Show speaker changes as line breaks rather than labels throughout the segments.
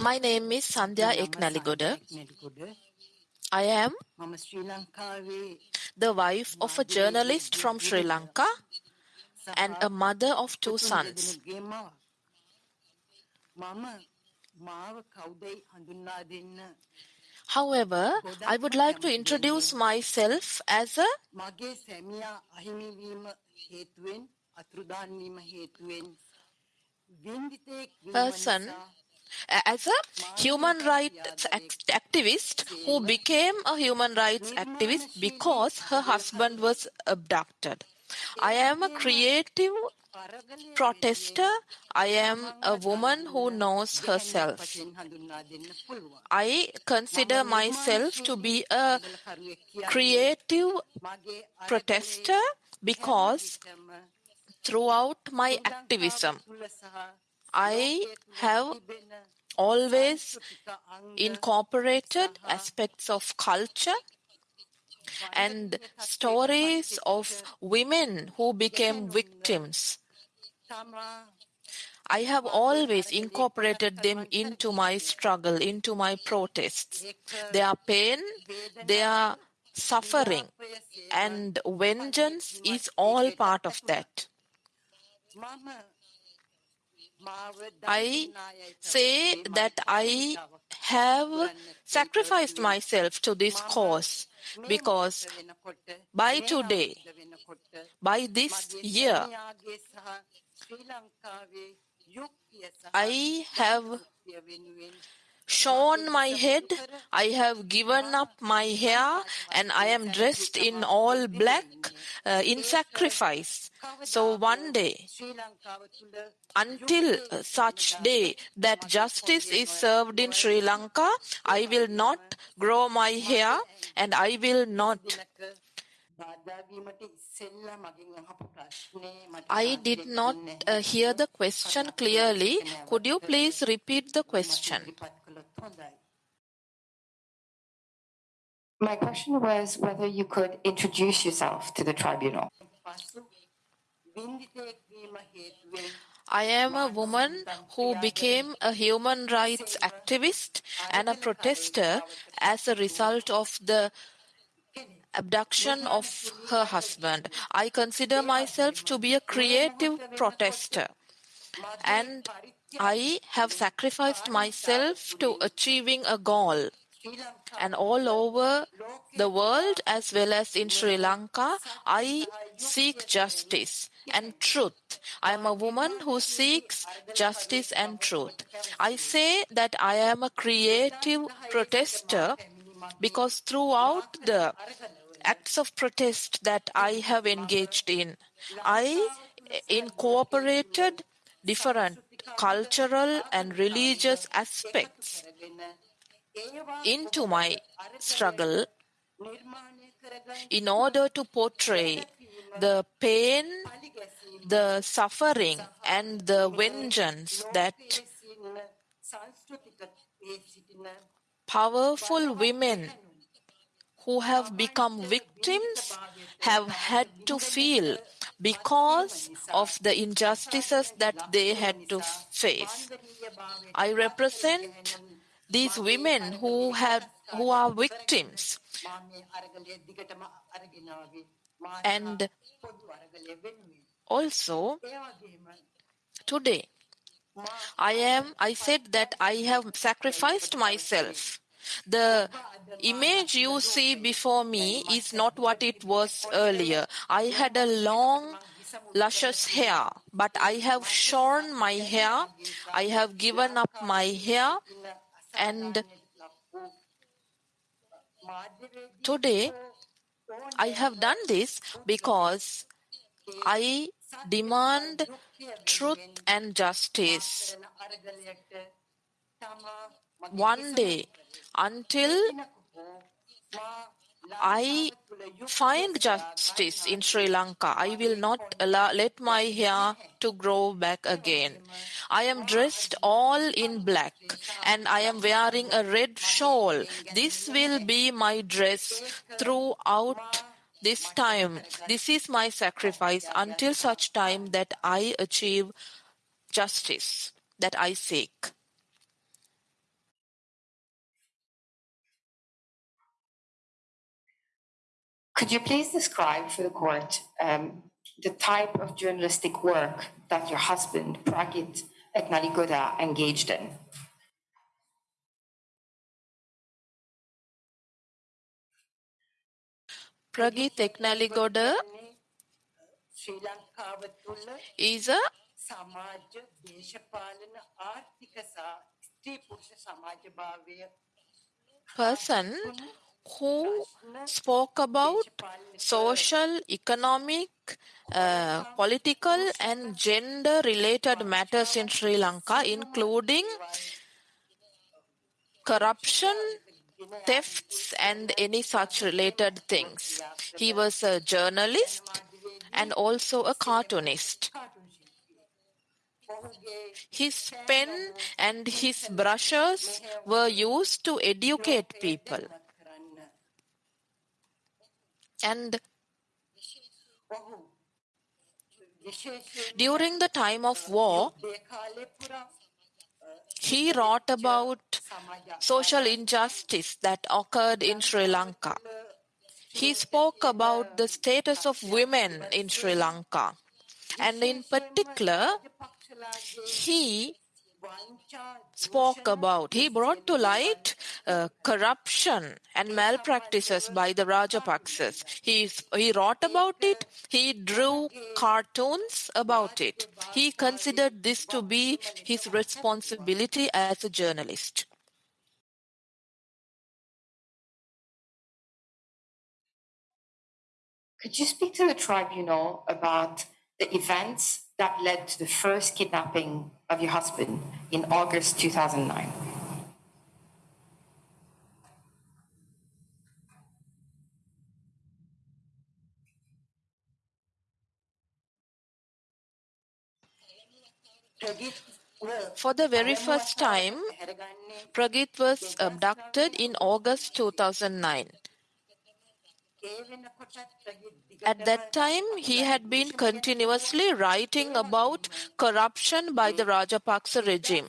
My name is Sandhya Eknaligoda. I am the wife of a journalist from Sri Lanka and a mother of two sons. However, I would like to introduce myself as a person as a human rights activist who became a human rights activist because her husband was abducted. I am a creative protester. I am a woman who knows herself. I consider myself to be a creative protester because throughout my activism, I have always incorporated aspects of culture and stories of women who became victims. I have always incorporated them into my struggle, into my protests. Their pain, their suffering, and vengeance is all part of that. I say that I have sacrificed myself to this cause because by today, by this year, I have shorn my head, I have given up my hair, and I am dressed in all black uh, in sacrifice. So one day, until such day that justice is served in Sri Lanka, I will not grow my hair and I will not I did not uh, hear the question clearly. Could you please repeat the question?
My question was whether you could introduce yourself to the tribunal.
I am a woman who became a human rights activist and a protester as a result of the abduction of her husband. I consider myself to be a creative protester and I have sacrificed myself to achieving a goal. And all over the world, as well as in Sri Lanka, I seek justice and truth. I am a woman who seeks justice and truth. I say that I am a creative protester because throughout the acts of protest that I have engaged in, I incorporated different cultural and religious aspects into my struggle in order to portray the pain, the suffering, and the vengeance that powerful women who have become victims have had to feel because of the injustices that they had to face. I represent these women who have who are victims and also today i am i said that i have sacrificed myself the image you see before me is not what it was earlier. I had a long luscious hair but i have shorn my hair. I have given up my hair. And today I have done this because I demand truth and justice. One day, until I find justice in Sri Lanka. I will not allow, let my hair to grow back again. I am dressed all in black and I am wearing a red shawl. This will be my dress throughout this time. This is my sacrifice until such time that I achieve justice that I seek.
Could you please describe for the court um, the type of journalistic work that your husband, Prageeth Eknaligoda, engaged in?
Prageeth Eknaligoda is a person who spoke about social, economic, uh, political, and gender related matters in Sri Lanka, including corruption, thefts, and any such related things. He was a journalist and also a cartoonist. His pen and his brushes were used to educate people. And during the time of war, he wrote about social injustice that occurred in Sri Lanka. He spoke about the status of women in Sri Lanka. And in particular, he spoke about, he brought to light uh, corruption and malpractices by the Rajapaksas. He, he wrote about it, he drew cartoons about it. He considered this to be his responsibility as a journalist.
Could you speak to the tribunal about the events that led to the first kidnapping of your husband in August 2009?
For the very first time, Prageeth was abducted in August 2009. At that time, he had been continuously writing about corruption by the Rajapaksa regime.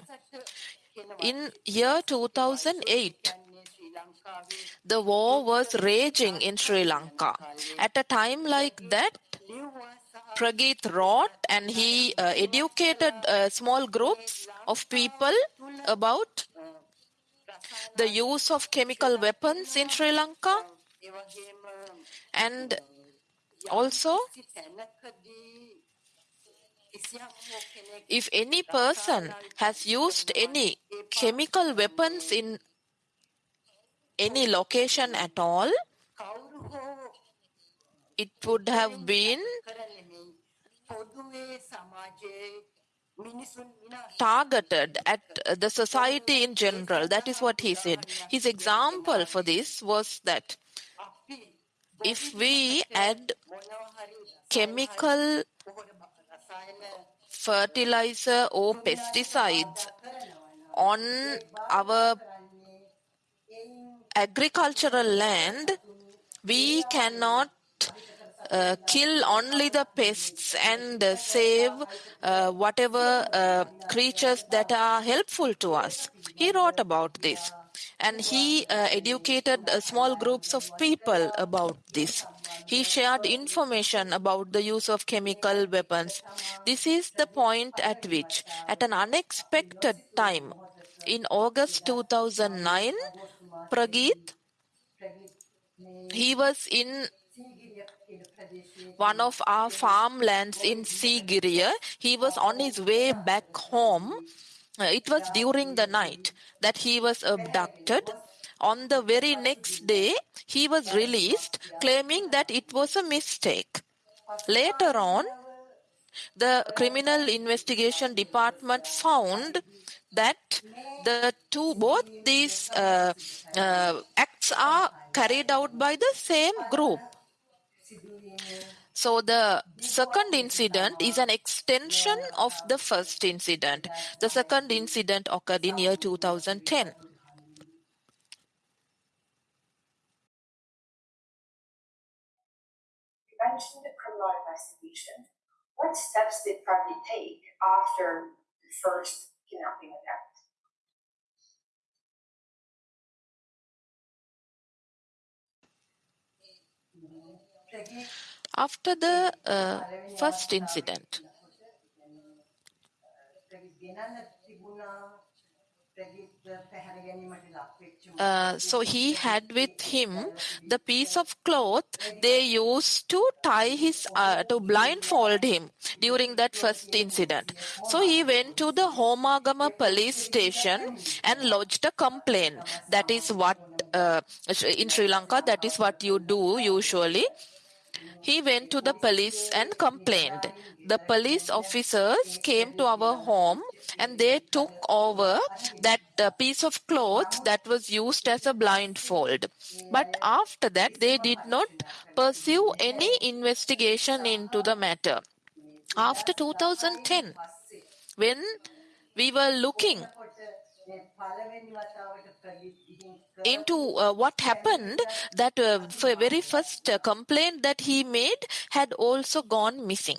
In year 2008, the war was raging in Sri Lanka. At a time like that, Prageeth wrote and he uh, educated uh, small groups of people about the use of chemical weapons in Sri Lanka and also if any person has used any chemical weapons in any location at all, it would have been targeted at the society in general. That is what he said. His example for this was that if we add chemical fertilizer or pesticides on our agricultural land, we cannot uh, kill only the pests and uh, save uh, whatever uh, creatures that are helpful to us. He wrote about this and he uh, educated uh, small groups of people about this. He shared information about the use of chemical weapons. This is the point at which, at an unexpected time, in August 2009, Prageeth, he was in one of our farmlands in Sigiriya. He was on his way back home it was during the night that he was abducted. On the very next day, he was released, claiming that it was a mistake. Later on, the criminal investigation department found that the two both these uh, uh, acts are carried out by the same group so the second incident is an extension of the first incident. The second incident occurred in year 2010. You
mentioned the criminal investigation. What steps did Pragit take after the first kidnapping attempt?
After the uh, first incident, uh, so he had with him the piece of cloth they used to tie his uh, to blindfold him during that first incident. So he went to the homagama police station and lodged a complaint. That is what uh, in sri lanka that is what you do usually he went to the police and complained. The police officers came to our home and they took over that uh, piece of cloth that was used as a blindfold. But after that, they did not pursue any investigation into the matter. After 2010, when we were looking into uh, what happened that uh, very first uh, complaint that he made had also gone missing.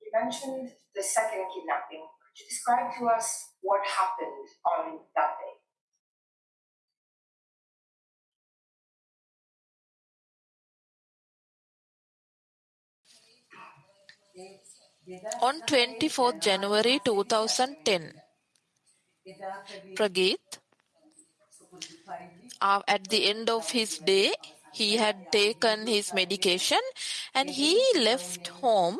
You mentioned the second kidnapping. Could you describe to us what happened on that day
on 24th January 2010, Prageeth, uh, at the end of his day, he had taken his medication and he left home.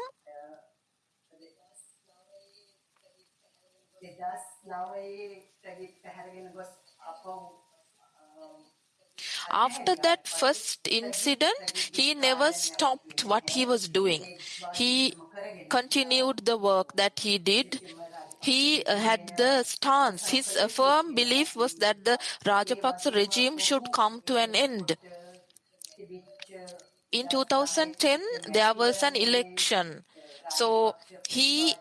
After that first incident, he never stopped what he was doing. He continued the work that he did. He uh, had the stance, his firm belief was that the Rajapaksa regime should come to an end. In 2010, there was an election. So he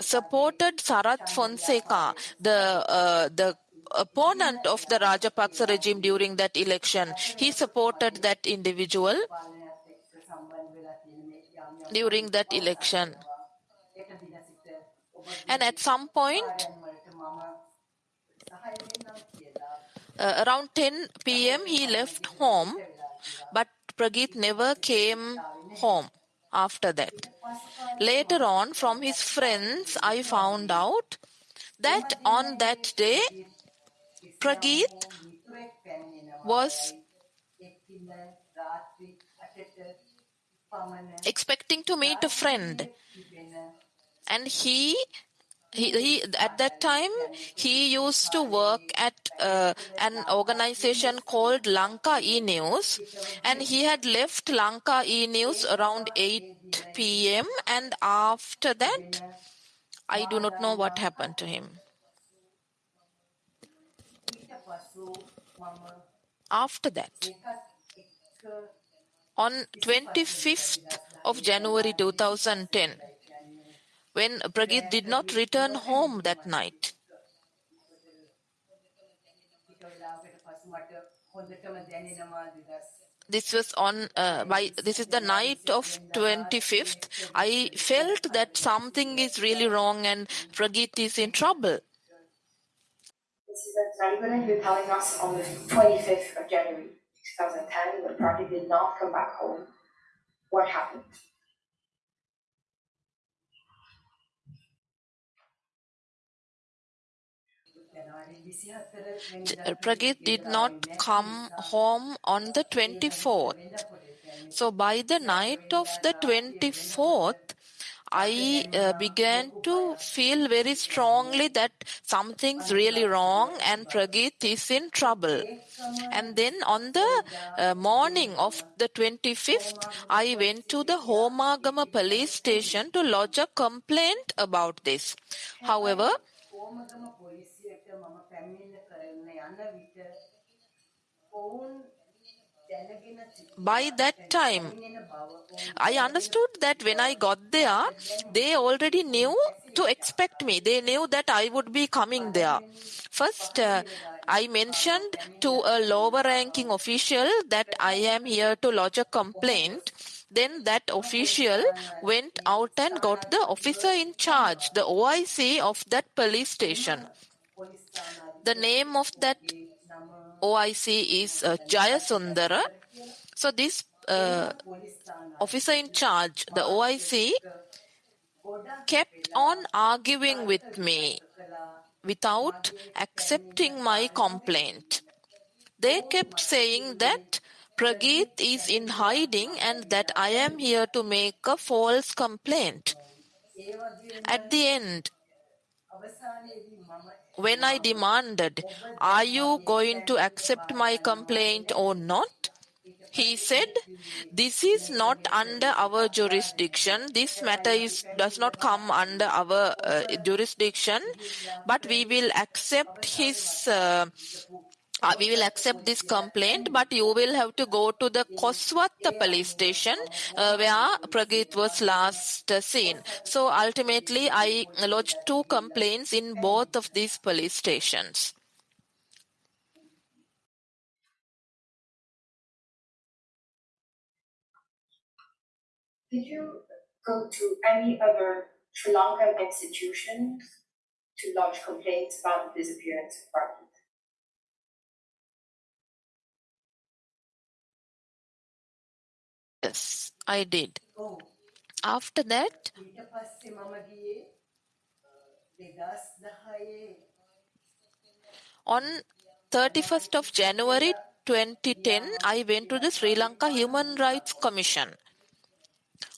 supported Sarath Fonseka, the uh, the opponent of the Rajapaksa regime during that election. He supported that individual during that election. And at some point, uh, around 10 p.m., he left home, but Prageeth never came home after that. Later on, from his friends, I found out that on that day, Prageeth was expecting to meet a friend. and he he, he, at that time he used to work at uh, an organization called Lanka E News and he had left Lanka E News around 8 p.m. and after that I do not know what happened to him. After that, on 25th of January 2010, when Prageeth did not return home that night. This was on uh, by this is the night of 25th. I felt that something is really wrong and Prageeth is in trouble.
This is Ralibalan, you're telling us on the 25th of January 2010 when Prageeth did not come back home. What happened?
Prageeth did not come home on the 24th. So by the night of the 24th, I uh, began to feel very strongly that something's really wrong and Prageeth is in trouble. And then on the uh, morning of the 25th, I went to the Homagama police station to lodge a complaint about this. However, by that time, I understood that when I got there, they already knew to expect me. They knew that I would be coming there. First, uh, I mentioned to a lower ranking official that I am here to lodge a complaint. Then that official went out and got the officer in charge, the OIC of that police station. The name of that OIC is uh, Jayasundara. So this uh, officer in charge, the OIC, kept on arguing with me without accepting my complaint. They kept saying that Prageeth is in hiding and that I am here to make a false complaint. At the end, when I demanded, Are you going to accept my complaint or not? He said, This is not under our jurisdiction. This matter is, does not come under our uh, jurisdiction, but we will accept his. Uh, uh, we will accept this complaint, but you will have to go to the Koswatta police station uh, where Prageeth was last uh, seen. So ultimately, I lodged two complaints in both of these police stations.
Did you go to any other Sri Lankan institutions to lodge complaints about the disappearance of Prageeth?
Yes, I did. Oh. After that, uh, on 31st of January 2010, I went to the Sri Lanka Human Rights Commission.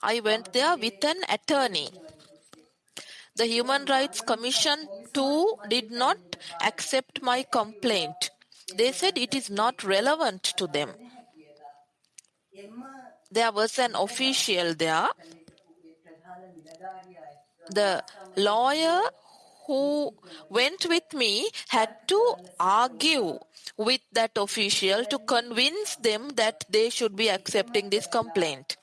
I went there with an attorney. The Human Rights Commission too did not accept my complaint. They said it is not relevant to them. There was an official there. The lawyer who went with me had to argue with that official to convince them that they should be accepting this complaint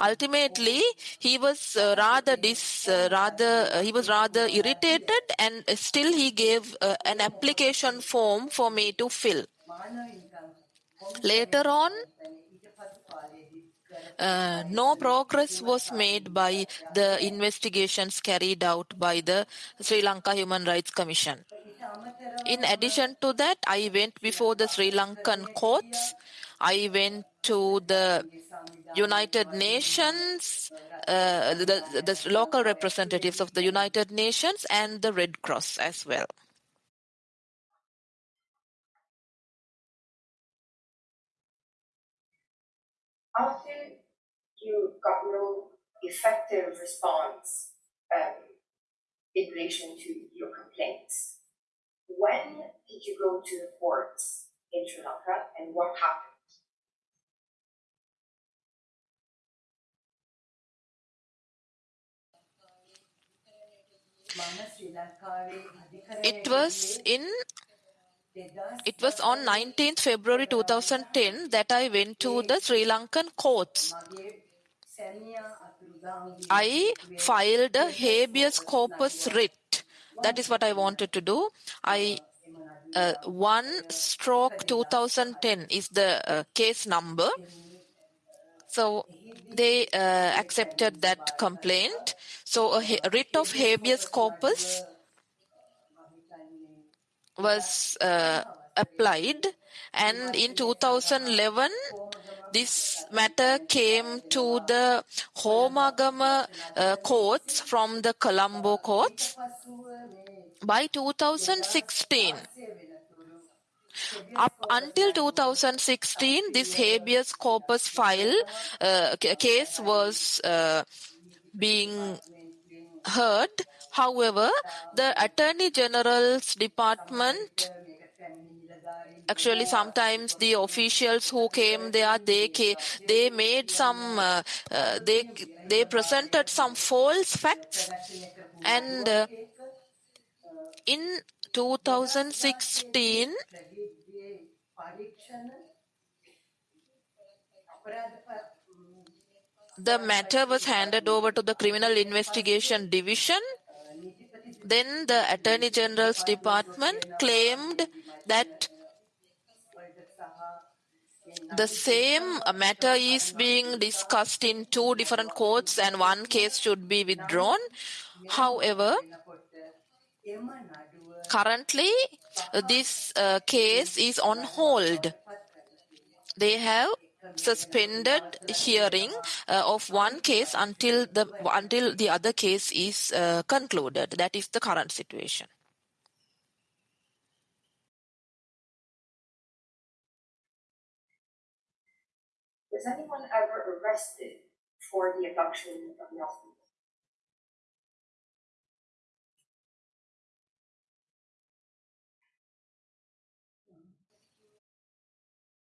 ultimately he was uh, rather dis uh, rather uh, he was rather irritated and still he gave uh, an application form for me to fill later on uh, no progress was made by the investigations carried out by the Sri Lanka Human Rights Commission. In addition to that, I went before the Sri Lankan courts. I went to the United Nations, uh, the, the local representatives of the United Nations and the Red Cross as well.
After you got no effective response um, in relation to your complaints, when did you go to the courts in Sri Lanka and what happened?
It was in it was on 19th February 2010 that I went to the Sri Lankan courts. I filed a habeas corpus writ. That is what I wanted to do. I uh, 1 stroke 2010 is the uh, case number. So they uh, accepted that complaint. So a writ of habeas corpus was uh, applied and in 2011 this matter came to the Homagama uh, courts from the Colombo courts. By 2016 up until 2016 this habeas corpus file uh, case was uh, being heard However, the Attorney General's department actually sometimes the officials who came there they they made some uh, uh, they they presented some false facts. And uh, in 2016 the matter was handed over to the criminal investigation division then the Attorney General's department claimed that the same matter is being discussed in two different courts and one case should be withdrawn. However, currently this uh, case is on hold. They have suspended hearing uh, of one case until the until the other case is uh, concluded. That is the current situation.
Was anyone ever arrested for the abduction of Nelson?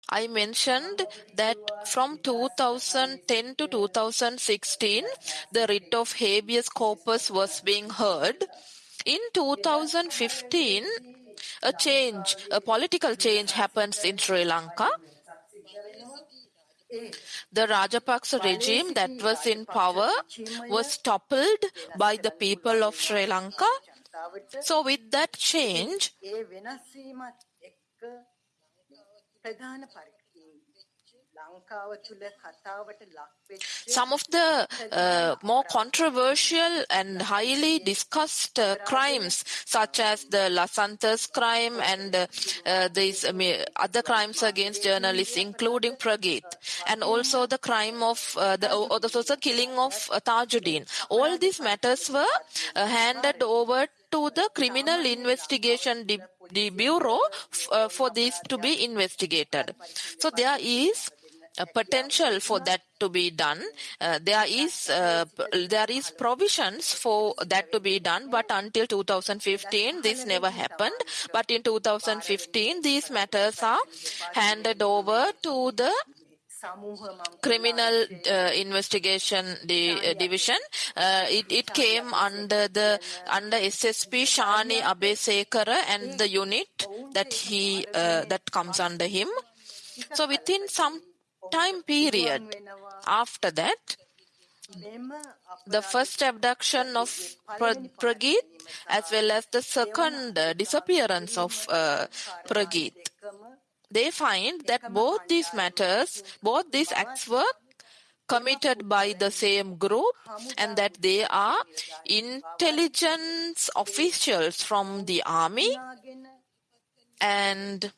I mentioned that from 2010 to 2016, the writ of habeas corpus was being heard. In 2015, a change, a political change happens in Sri Lanka. The Rajapaksa regime that was in power was toppled by the people of Sri Lanka. So, with that change, some of the uh, more controversial and highly discussed uh, crimes, such as the Lasanthas crime and uh, these other crimes against journalists, including Prageeth, and also the crime of the, or the killing of Tajuddin. All these matters were handed over to the criminal investigation de- the bureau uh, for this to be investigated. So there is a potential for that to be done. Uh, there is uh, there is provisions for that to be done but until 2015 this never happened. But in 2015 these matters are handed over to the criminal uh, investigation di- uh, division. Uh, it, it came under the under ssp shani Abeysekara and the unit that he that comes under him. So within some time period after that the first abduction of Prageeth as well as the second disappearance of uh, Prageeth they find that both these matters, both these acts were committed by the same group and that they are intelligence officials from the army. And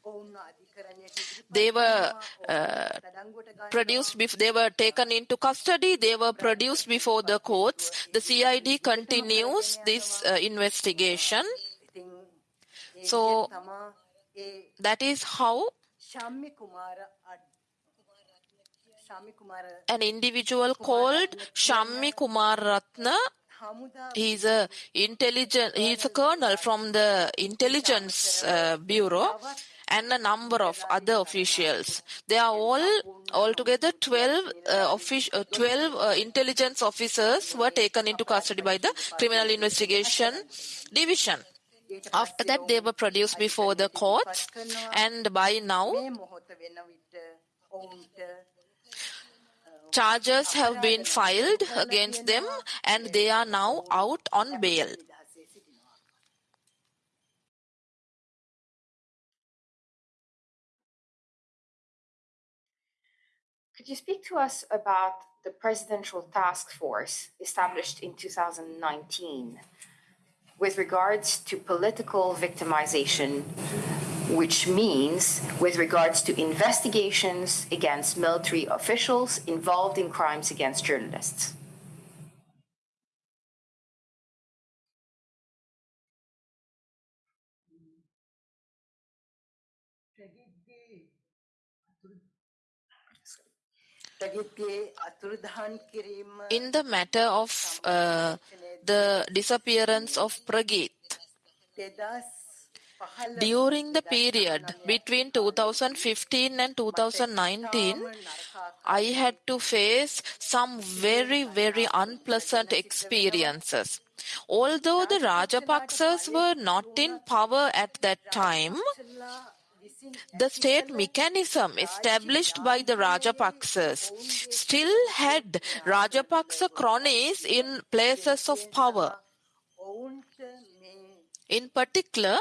they were uh, produced before they were taken into custody they were produced before the courts. The cid continues this uh, investigation. So that is how an individual called Shammi Kumararatne. He's a intelligent he's a colonel from the intelligence uh, bureau and a number of other officials. They are all altogether 12 uh, offic- uh, 12 uh, intelligence officers were taken into custody by the criminal investigation division after that, they were produced before the courts, and by now, charges have been filed against them, and they are now out on bail.
Could you speak to us about the presidential task force established in 2019 with regards to political victimization, which means with regards to investigations against military officials involved in crimes against journalists.
In the matter of uh, the disappearance of Prageeth, during the period between 2015 and 2019, I had to face some very, very unpleasant experiences. Although the Rajapaksas were not in power at that time, the state mechanism established by the Rajapaksas still had Rajapaksa cronies in places of power. In particular,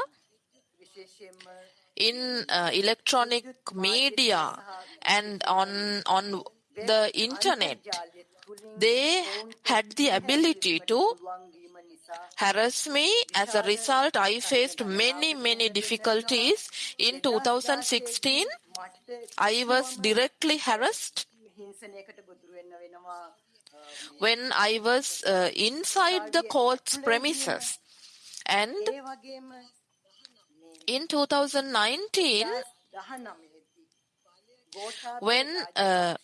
in uh, electronic media and on on the internet they had the ability to harass me. As a result i faced many many difficulties. In 2016 i was directly harassed. When I was uh, inside the court's premises. And in 2019, when uh,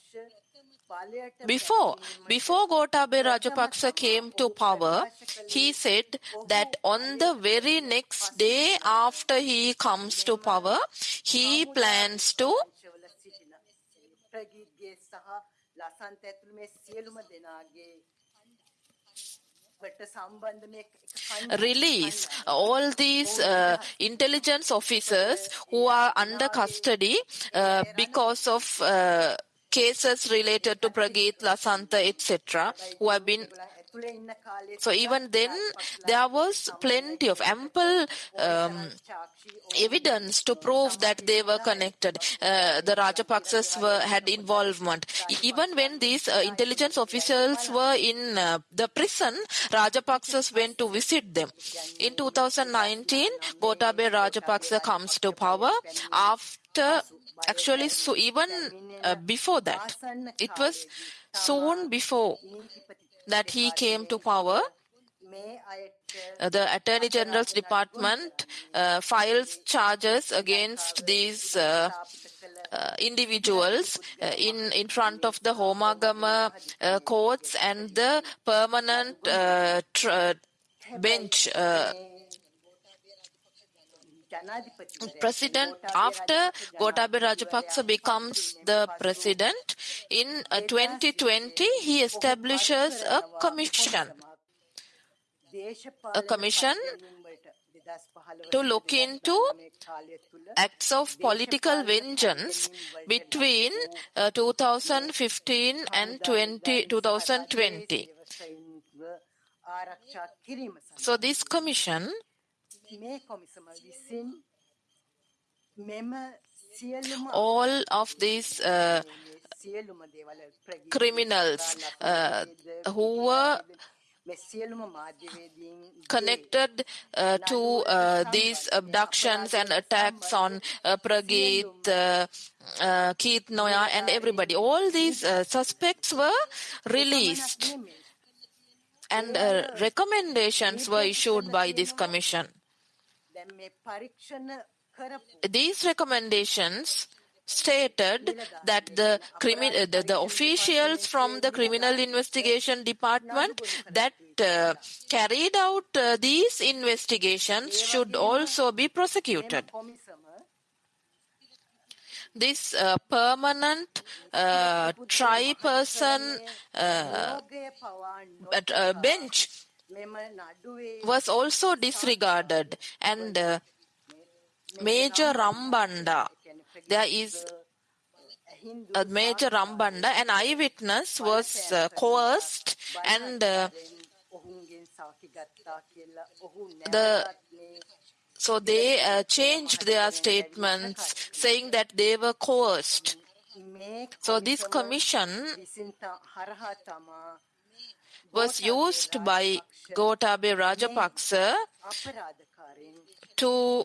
before before Gotabaya Rajapaksa came to power, he said that on the very next day after he comes to power, he plans to release all these uh, intelligence officers who are under custody uh, because of uh, cases related to Prageeth, Lasantha, etc., who have been so even then, there was plenty of ample um, evidence to prove that they were connected. Uh, the Rajapaksas were, had involvement. Even when these uh, intelligence officials were in uh, the prison, Rajapaksas went to visit them. In 2019, Gotabaya Rajapaksa comes to power after actually so even uh, before that it was soon before that he came to power, uh, the Attorney General's Department uh, files charges against these uh, uh individuals uh, in in front of the Homagama courts and the permanent bench president after Gotabaya Rajapaksa becomes the president in uh, 2020 he establishes a commission. A commission to look into acts of political vengeance between uh, 2015 and 20, 2020 so this commission all of these uh, criminals uh, who were connected uh, to uh, these abductions and attacks on uh, Prageeth, uh, uh, Keith Noyahr and everybody. All these uh, suspects were released and uh, recommendations were issued by this commission. These recommendations stated that the, crimi- the, the, officials from the criminal investigation department that uh, carried out uh, these investigations should also be prosecuted. This uh, permanent uh, tri-person uh, uh, bench was also disregarded and uh, Major Rambanda, there is a Major Rambanda, an eyewitness was uh, coerced and uh, the so they uh, changed their statements saying that they were coerced. So this commission was used by Gotabaya Rajapaksa to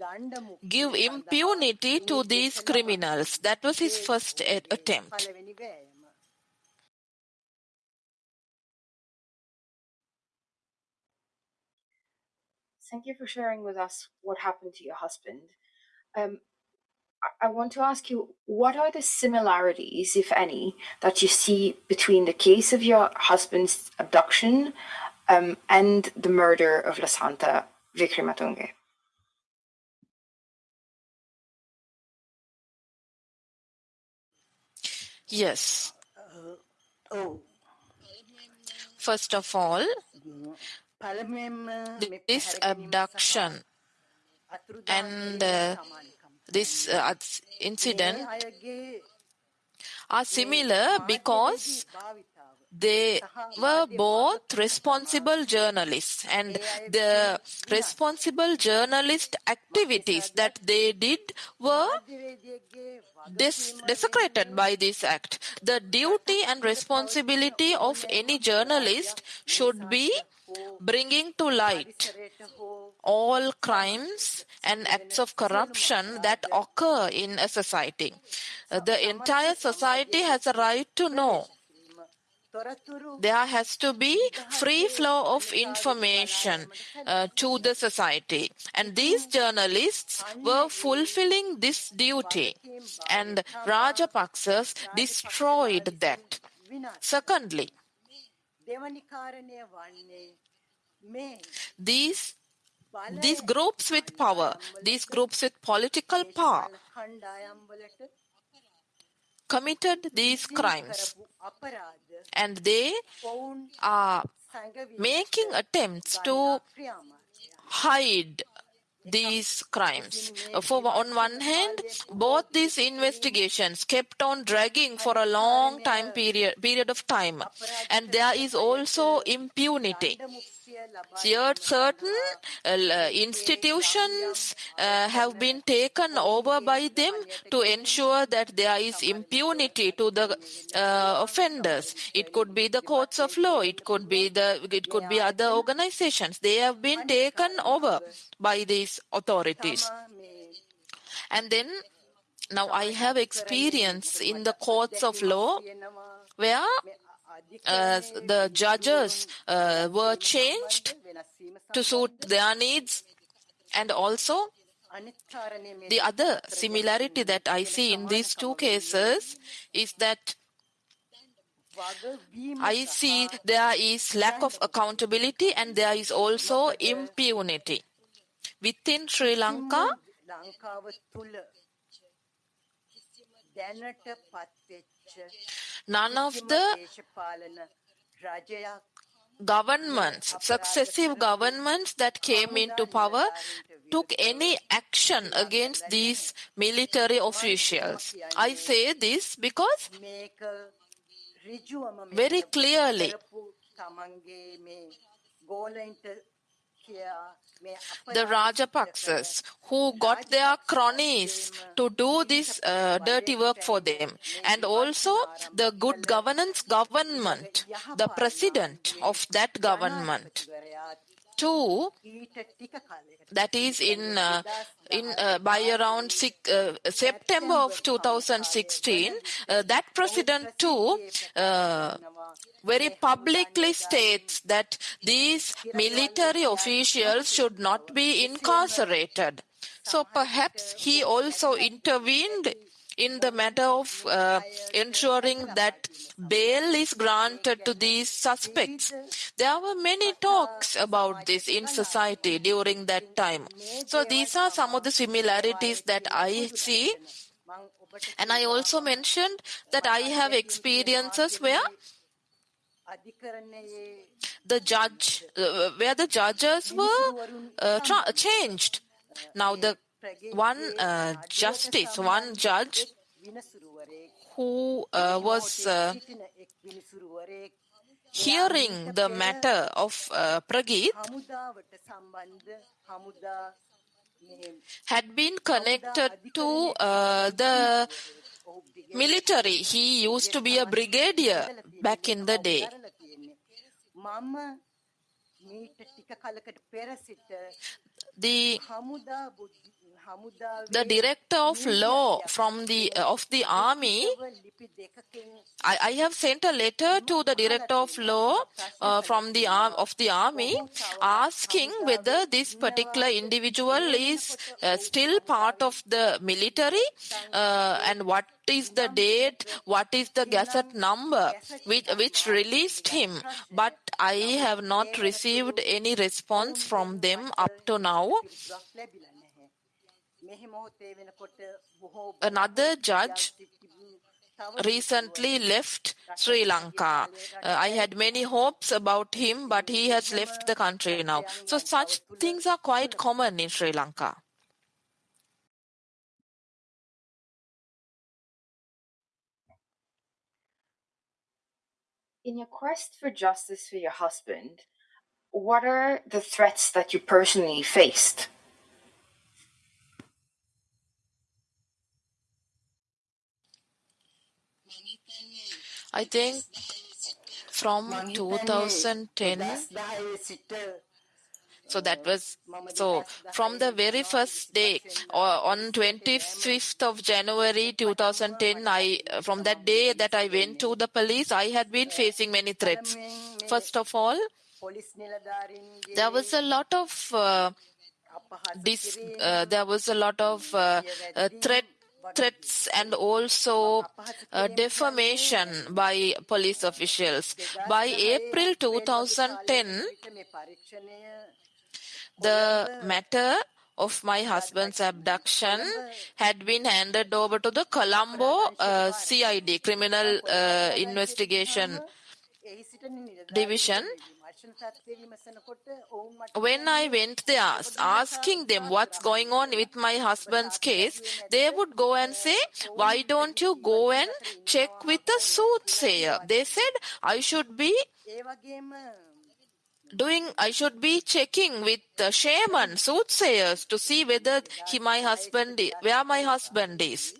give impunity to these criminals. That was his first attempt.
Thank you for sharing with us what happened to your husband. Um, I want to ask you what are the similarities, if any, that you see between the case of your husband's abduction um, and the murder of Lasantha Wickrematunge?
Yes. oh. First of all, this abduction and uh, this uh, incident are similar because they were both responsible journalists and the responsible journalist activities that they did were des- desecrated by this act. The duty and responsibility of any journalist should be bringing to light all crimes and acts of corruption that occur in a society. The entire society has a right to know there has to be free flow of information uh, to the society. And these journalists were fulfilling this duty. and rajapaksas destroyed that. secondly these these groups with power these groups with political power committed these crimes and they are making attempts to hide these crimes. For on one hand, both these investigations kept on dragging for a long time period period of time, and there is also impunity. Certain uh, institutions uh, have been taken over by them to ensure that there is impunity to the uh, offenders. It could be the courts of law. It could be the. It could be other organizations. They have been taken over by these authorities. And then now I have experience in the courts of law where uh, the judges uh, were changed to suit their needs and also the other similarity that I see in these two cases is that I see there is lack of accountability and there is also impunity. Within Sri Lanka, none of the governments, successive governments that came into power took any action against these military officials. I say this because very clearly the Rajapaksas who got their cronies to do this uh, dirty work for them, and also the good governance government, the president of that government. Two, that is in uh, in uh, by around six, uh, September of 2016, uh, that president too uh, very publicly states that these military officials should not be incarcerated. So perhaps he also intervened in the matter of uh, ensuring that bail is granted to these suspects. There were many talks about this in society during that time. So these are some of the similarities that I see. And I also mentioned that I have experiences where the judge, uh, where the judges were uh, tra- changed. Now the one uh, justice, one judge who uh, was uh, hearing the matter of uh, Prageeth had been connected to uh, the military. He used to be a brigadier back in the day. The the director of law from the uh, of the army I, I, have sent a letter to the director of law uh, from the arm of the army asking whether this particular individual is uh, still part of the military uh, and what is the date what is the gazette number which, which released him but i have not received any response from them up to now Another judge recently left Sri Lanka. Uh, I had many hopes about him, but he has left the country now. So, such things are quite common in Sri Lanka.
in your quest for justice for your husband, what are the threats that you personally faced?
I think from 2010 so that was so from the very first day uh, on 25th of january 2010 i from that day that i went to the police i had been facing many threats. First of all there was a lot of uh, this uh, there was a lot of uh, uh, threat threats and also uh, defamation by police officials. By April 2010, the matter of my husband's abduction had been handed over to the Colombo uh, CID, Criminal uh, Investigation Division. When I went there asking them what's going on with my husband's case, they would go and say, Why don't you go and check with the soothsayer? They said, I should be doing I should be checking with the shaman, soothsayers to see whether he, my husband, where my husband is.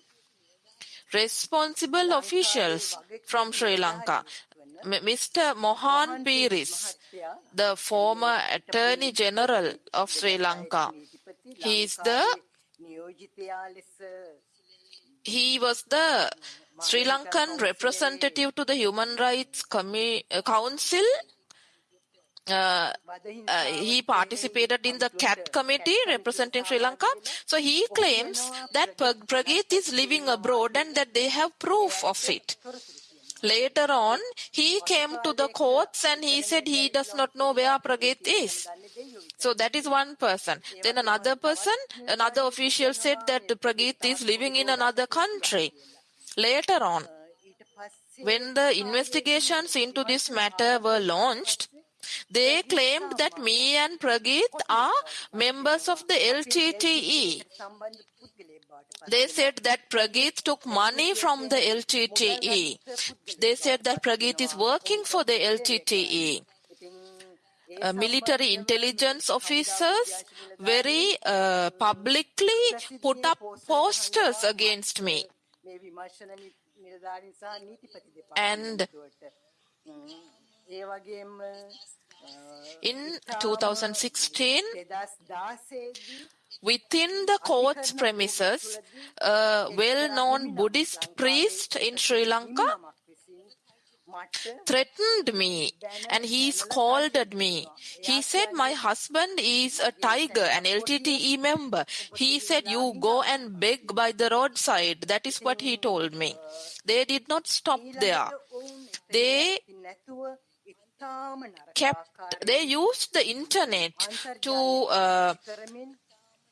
Responsible officials from Sri Lanka, Mr. Mohan Peiris, the former Attorney General of Sri Lanka, he is the he was the Sri Lankan representative to the Human Rights Commi Council uh, uh, he participated in the CAT committee representing Sri Lanka. So he claims that Prageeth is living abroad and that they have proof of it. Later on, he came to the courts and he said he does not know where Prageeth is. So that is one person. Then another person, another official said that Prageeth is living in another country. Later on, when the investigations into this matter were launched, they claimed that me and Prageeth are members of the LTTE. They said that Prageeth took money from the LTTE. They said that Prageeth is working for the LTTE. Uh, military intelligence officers very uh, publicly put up posters against me. And in 2016, within the court's premises, a well-known Buddhist priest in Sri Lanka threatened me and he scolded me. He said, My husband is a tiger, an LTTE member. He said, You go and beg by the roadside. That is what he told me. They did not stop there. They kept they used the internet to uh,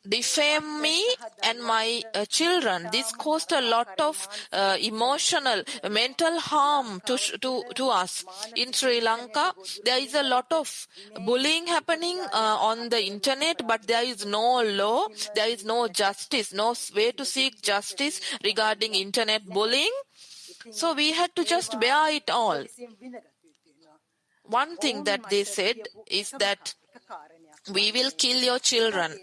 defame me and my uh, children. This caused a lot of uh, emotional, mental harm to, to, to us. In Sri Lanka, there is a lot of bullying happening uh, on the internet, but there is no law, there is no justice, no way to seek justice regarding internet bullying. So we had to just bear it all one thing that they said is that we will kill your children.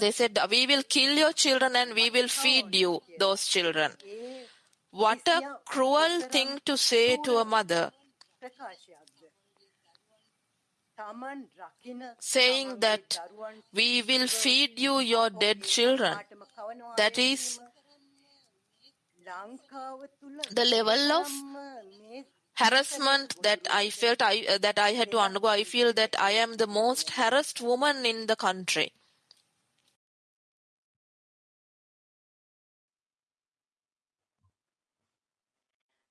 They said, We will kill your children and we will feed you those children. What a cruel thing to say to a mother. Saying that we will feed you your dead children. That is the level of harassment that I felt I, uh, that I had to undergo. I feel that I am the most harassed woman in the country.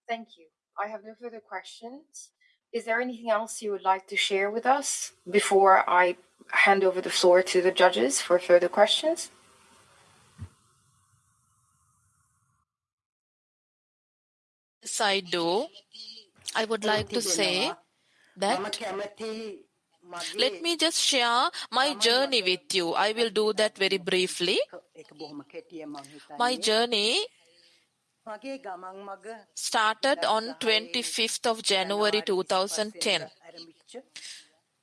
Thank you. I have no further questions. Is there anything else you would like to share with us before I hand over the floor to the judges for further questions?
Yes, I do. I would like to say that let me just share my journey with you. I will do that very briefly. My journey started on 25th of January 2010.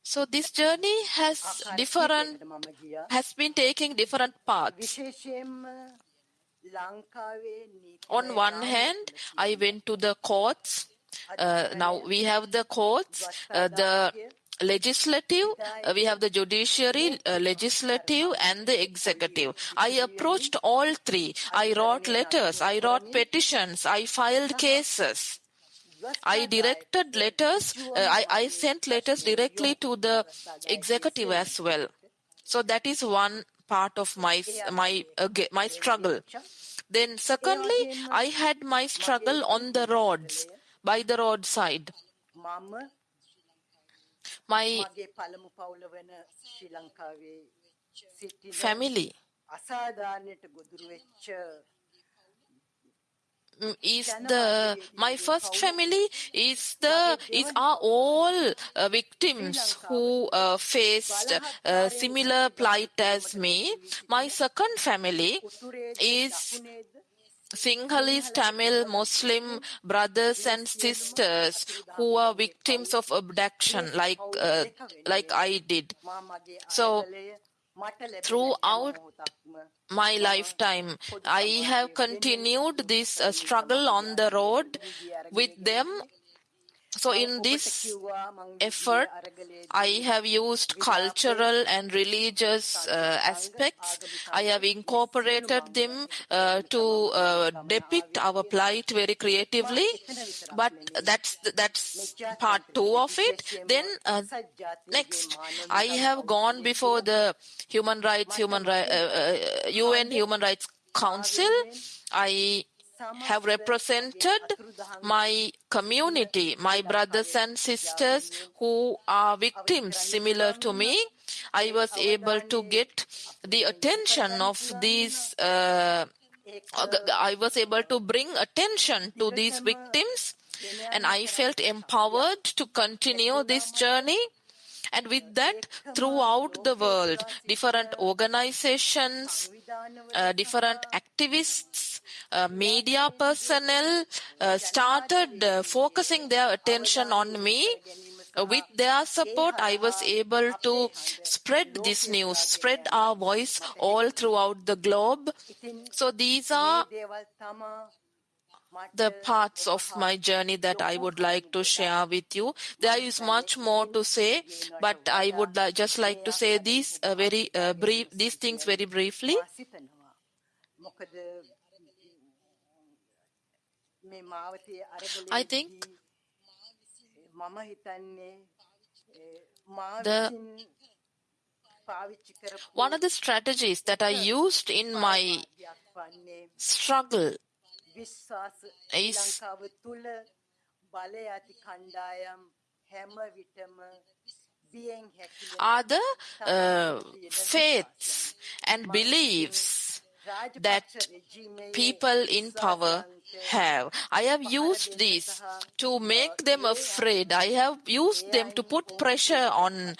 So this journey has different has been taking different paths. On one hand, I went to the courts. Uh, now we have the courts, uh, the legislative, uh, we have the judiciary, uh, legislative, and the executive. I approached all three. I wrote letters, I wrote petitions, I filed cases. I directed letters, uh, I, I sent letters directly to the executive as well. So that is one part of my my uh, my struggle. Then secondly, I had my struggle on the roads, by the roadside. My family. is the my first family is the is are all uh, victims who uh, faced uh, similar plight as me. My second family is Sinhalese Tamil Muslim brothers and sisters who are victims of abduction like uh, like I did. So throughout my lifetime i have continued this uh, struggle on the road with them so in this effort i have used cultural and religious uh, aspects. I have incorporated them uh, to uh, depict our plight very creatively. but that's that's part 2 of it. Then uh, next i have gone before the human rights human ri- un human rights council. I have represented my community, my brothers and sisters who are victims similar to me. I was able to get the attention of these. Uh, I was able to bring attention to these victims, and I felt empowered to continue this journey. And with that, throughout the world, different organizations, uh, different activists, uh, media personnel uh, started uh, focusing their attention on me. With their support, I was able to spread this news, spread our voice all throughout the globe. So these are the parts of my journey that I would like to share with you. There is much more to say, but I would uh, just like to say these uh, very uh, brief, these things very briefly. I think the one of the strategies that I used in my struggle are the uh, faiths and beliefs that people in power have. I have used these to make them afraid. I have used them to put pressure on,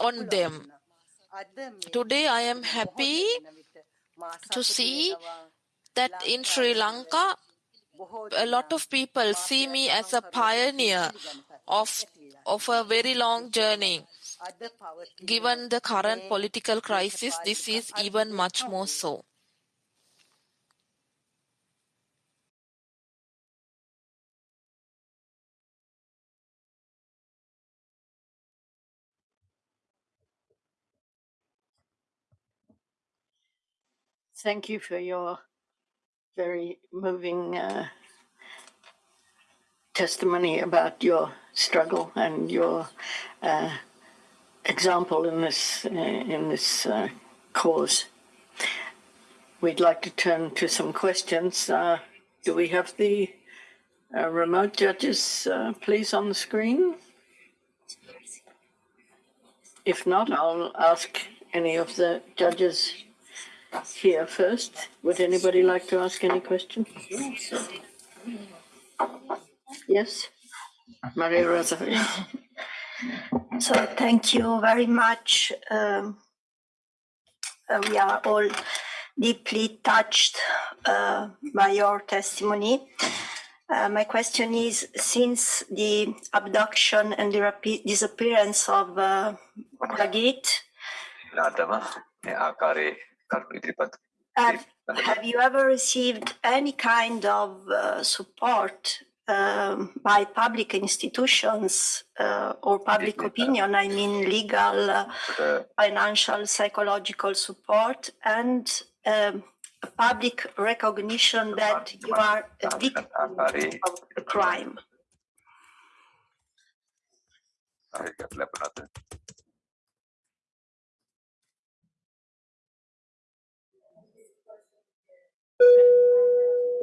on them. Today I am happy to see that in Sri Lanka, a lot of people see me as a pioneer of, of a very long journey. Given the current political crisis, this is even much more so.
Thank you for your very moving uh, testimony about your struggle and your uh, example in this uh, in this uh, cause. We'd like to turn to some questions. Uh, do we have the uh, remote judges, please, on the screen? If not, I'll ask any of the judges here first. Would anybody like to ask any questions? Yes, Maria Rosa.
So thank you very much. Um, uh, we are all deeply touched uh, by your testimony. Uh, my question is, since the abduction and the disappearance of uh, Lagit, have, have you ever received any kind of uh, support um, by public institutions uh, or public opinion, I mean legal, uh, financial, psychological support, and um, public recognition that you are a victim of a crime.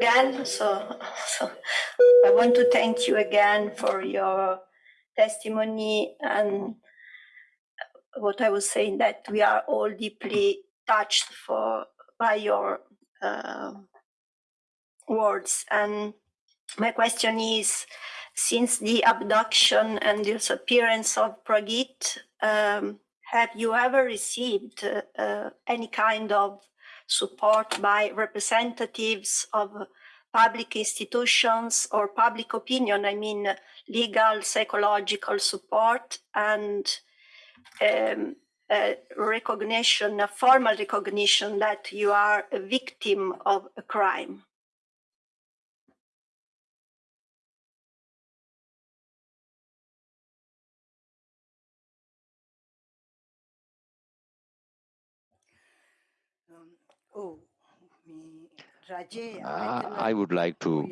Again, so, so I want to thank you again for your testimony and what I was saying that we are all deeply touched for by your uh, words. And my question is, since the abduction and disappearance of Prageeth, um, have you ever received uh, any kind of support by representatives of public institutions or public opinion, I mean legal, psychological support and um, a recognition, a formal recognition that you are a victim of a crime.
Uh, I would like to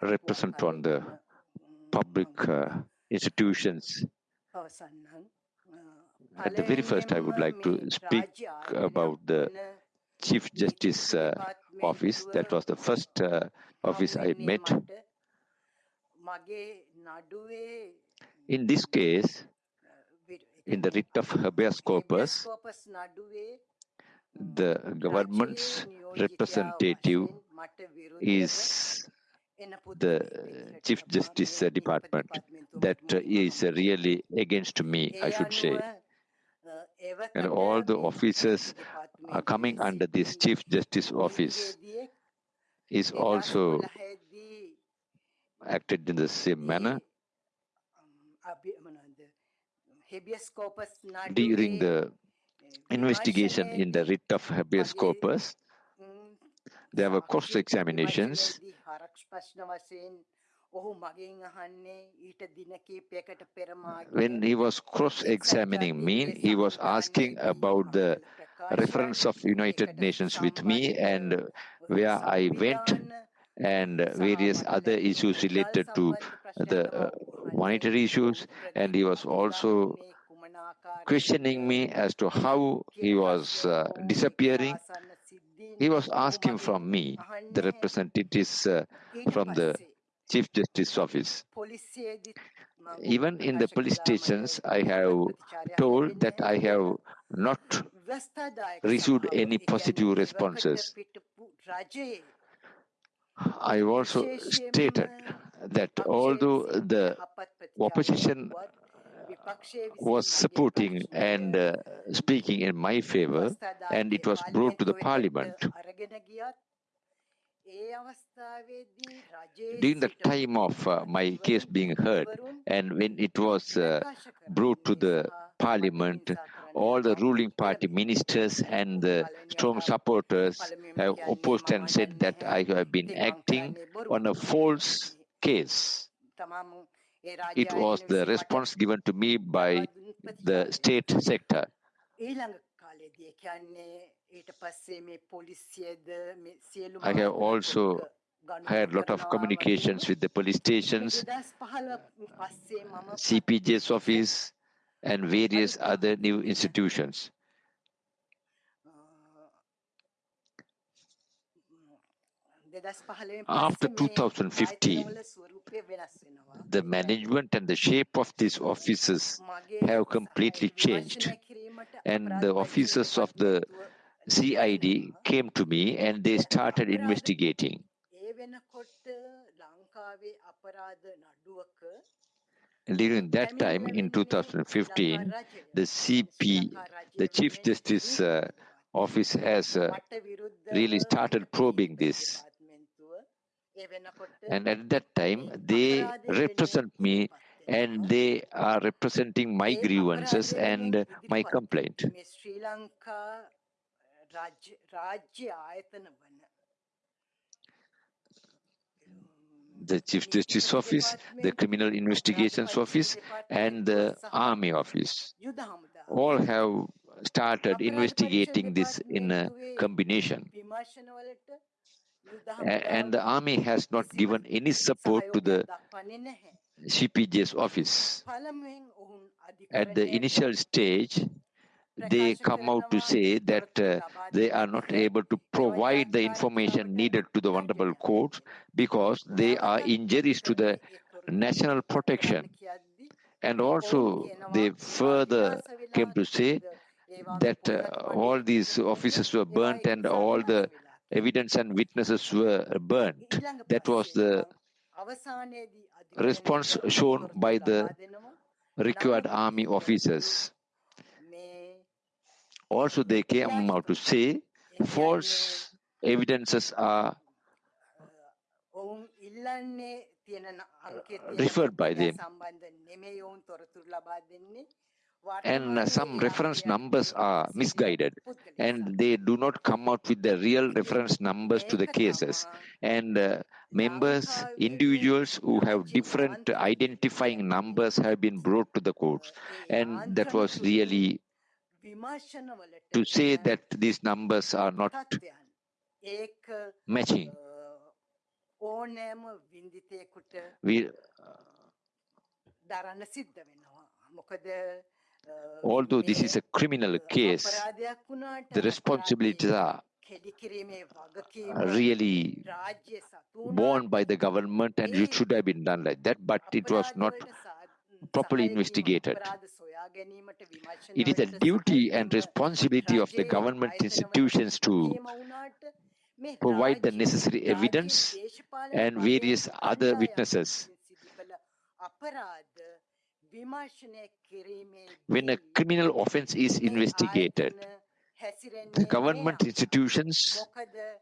represent on the public uh, institutions. At the very first, I would like to speak about the Chief Justice uh, office. That was the first uh, office I met. In this case, in the writ of habeas corpus, the government's representative is the Chief Justice Department. That is really against me, I should say. And all the officers are coming under this Chief Justice office is also acted in the same manner. During the investigation in the writ of habeas corpus, there were cross examinations. When he was cross examining me, he was asking about the reference of United Nations with me and where I went and various other issues related to the uh, monetary issues and he was also questioning me as to how he was uh, disappearing. He was asking from me, the representatives uh, from the Chief Justice Office. Even in the police stations, I have told that I have not received any positive responses. I also stated that although the opposition was supporting and uh, speaking in my favor, and it was brought to the parliament. During the time of uh, my case being heard, and when it was uh, brought to the parliament, all the ruling party ministers and the strong supporters have opposed and said that I have been acting on a false case. It was the response given to me by the state sector. I have also had a lot of communications with the police stations, CPJ's office, and various other new institutions. After 2015, the management and the shape of these offices have completely changed. And the officers of the CID came to me and they started investigating. During that time, in 2015, the CP, the Chief Justice uh, office has uh, really started probing this. And at that time, they represent me and they are representing my grievances and my complaint. The Chief Justice Office, the Criminal Investigations Office, and the Army Office. All have started investigating this in a combination. And the army has not given any support to the CPJ's office. At the initial stage, they come out to say that uh, they are not able to provide the information needed to the vulnerable courts because they are injuries to the national protection. And also, they further came to say that uh, all these offices were burnt and all the evidence and witnesses were burnt. That was the response shown by the required army officers. Also, they came out to say false evidences are referred by them. And uh, some reference numbers are misguided and they do not come out with the real reference numbers to the cases. And uh, members, individuals who have different identifying numbers have been brought to the courts. And that was really to say that these numbers are not matching. We, although this is a criminal case, the responsibilities are really borne by the government and it should have been done like that, but it was not properly investigated. It is a duty and responsibility of the government institutions to provide the necessary evidence and various other witnesses. When a criminal offense is investigated, the government institutions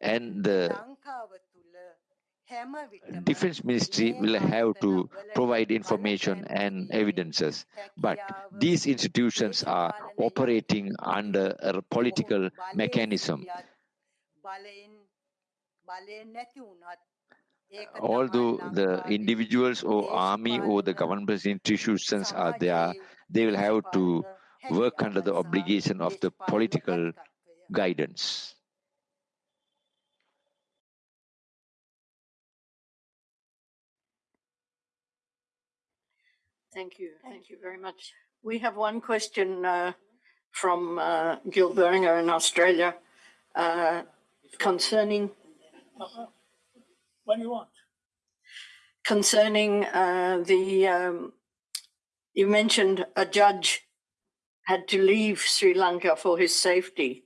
and the defense ministry will have to provide information and evidences. But these institutions are operating under a political mechanism although the individuals or army or the government institutions are there they will have to work under the obligation of the political guidance
Thank you. Thank you very much. We have one question uh, from uh, Gil Boehringer in Australia uh, concerning.
What do you want?
Concerning uh, the. Um, you mentioned a judge had to leave Sri Lanka for his safety.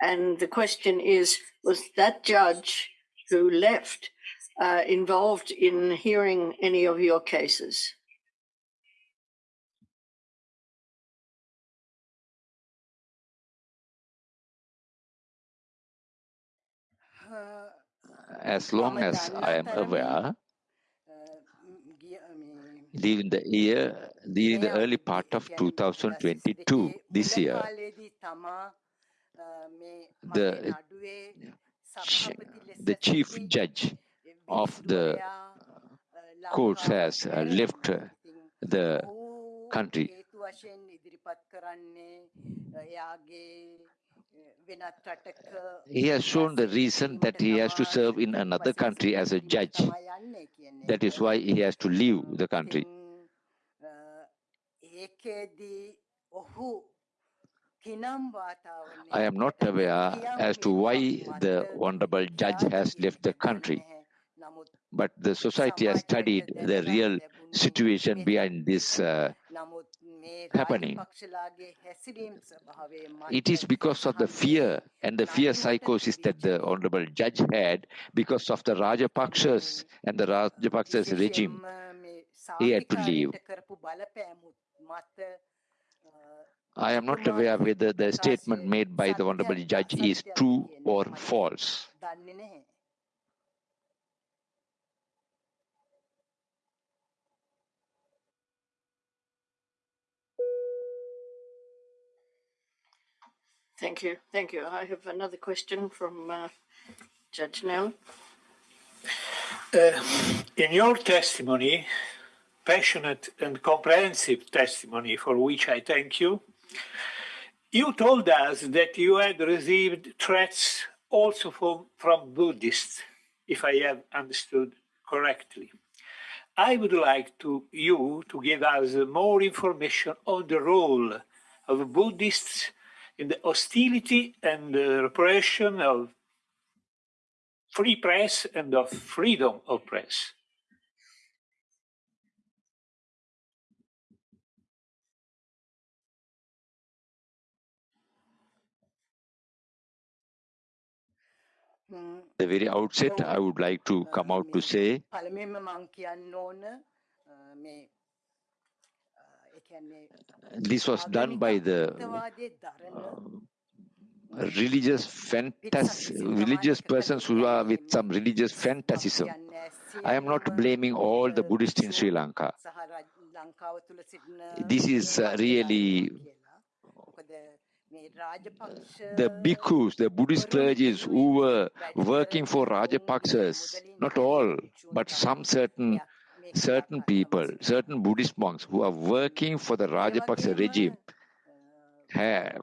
And the question is was that judge who left uh, involved in hearing any of your cases?
As long as I am aware, during the year, during the early part of 2022, this year, the, the chief judge of the uh, court has uh, left uh, the country. He has shown the reason that he has to serve in another country as a judge. That is why he has to leave the country. I am not aware as to why the Honorable Judge has left the country, but the society has studied the real situation behind this uh, happening. It is because of the fear and the fear psychosis that the Honorable Judge had because of the Rajapaksas and the Rajapaksas regime. He had to leave. I am not aware whether the statement made by the Honorable Judge is true or false.
Thank you. Thank you. I have another question from uh, Judge Nell.
Uh, in your testimony, passionate and comprehensive testimony for which I thank you, you told us that you had received threats also from, from Buddhists, if I have understood correctly. I would like to you to give us more information on the role of Buddhists in the hostility and the repression of free press and of freedom of press.
the very outset, I would like to come out to say this was done by the uh, religious fantas religious persons who are with some religious fantasism. I am not blaming all the Buddhists in Sri Lanka. This is uh, really the bhikkhus, the Buddhist clergies who were working for Rajapaksas, not all, but some certain certain people, certain Buddhist monks who are working for the Rajapaksa regime have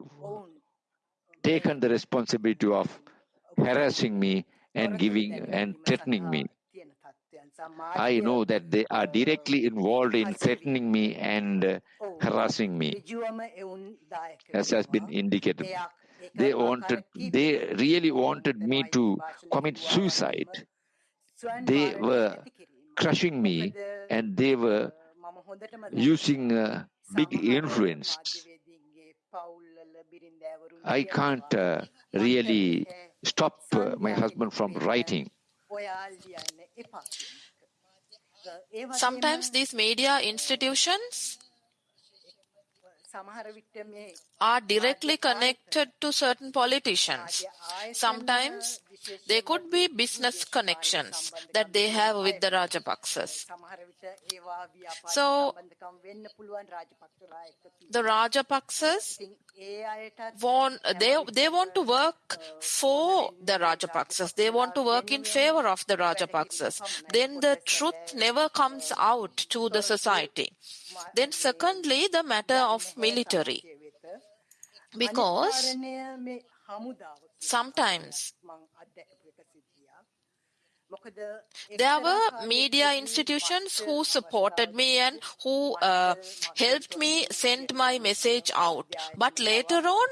taken the responsibility of harassing me and giving and threatening me. I know that they are directly involved in threatening me and uh, harassing me, as has been indicated. They wanted, they really wanted me to commit suicide. They were crushing me and they were using uh, big influence. I can't uh, really stop uh, my husband from writing.
Sometimes these media institutions are directly connected to certain politicians. Sometimes they could be business connections that they have with the Rajapaksas. So, the Rajapaksas want, they, they want to work for the Rajapaksas. They want to work in favor of the Rajapaksas. Then the truth never comes out to the society. Then secondly, the matter of military. Because sometimes there were media institutions who supported me and who uh, helped me send my message out. But later on,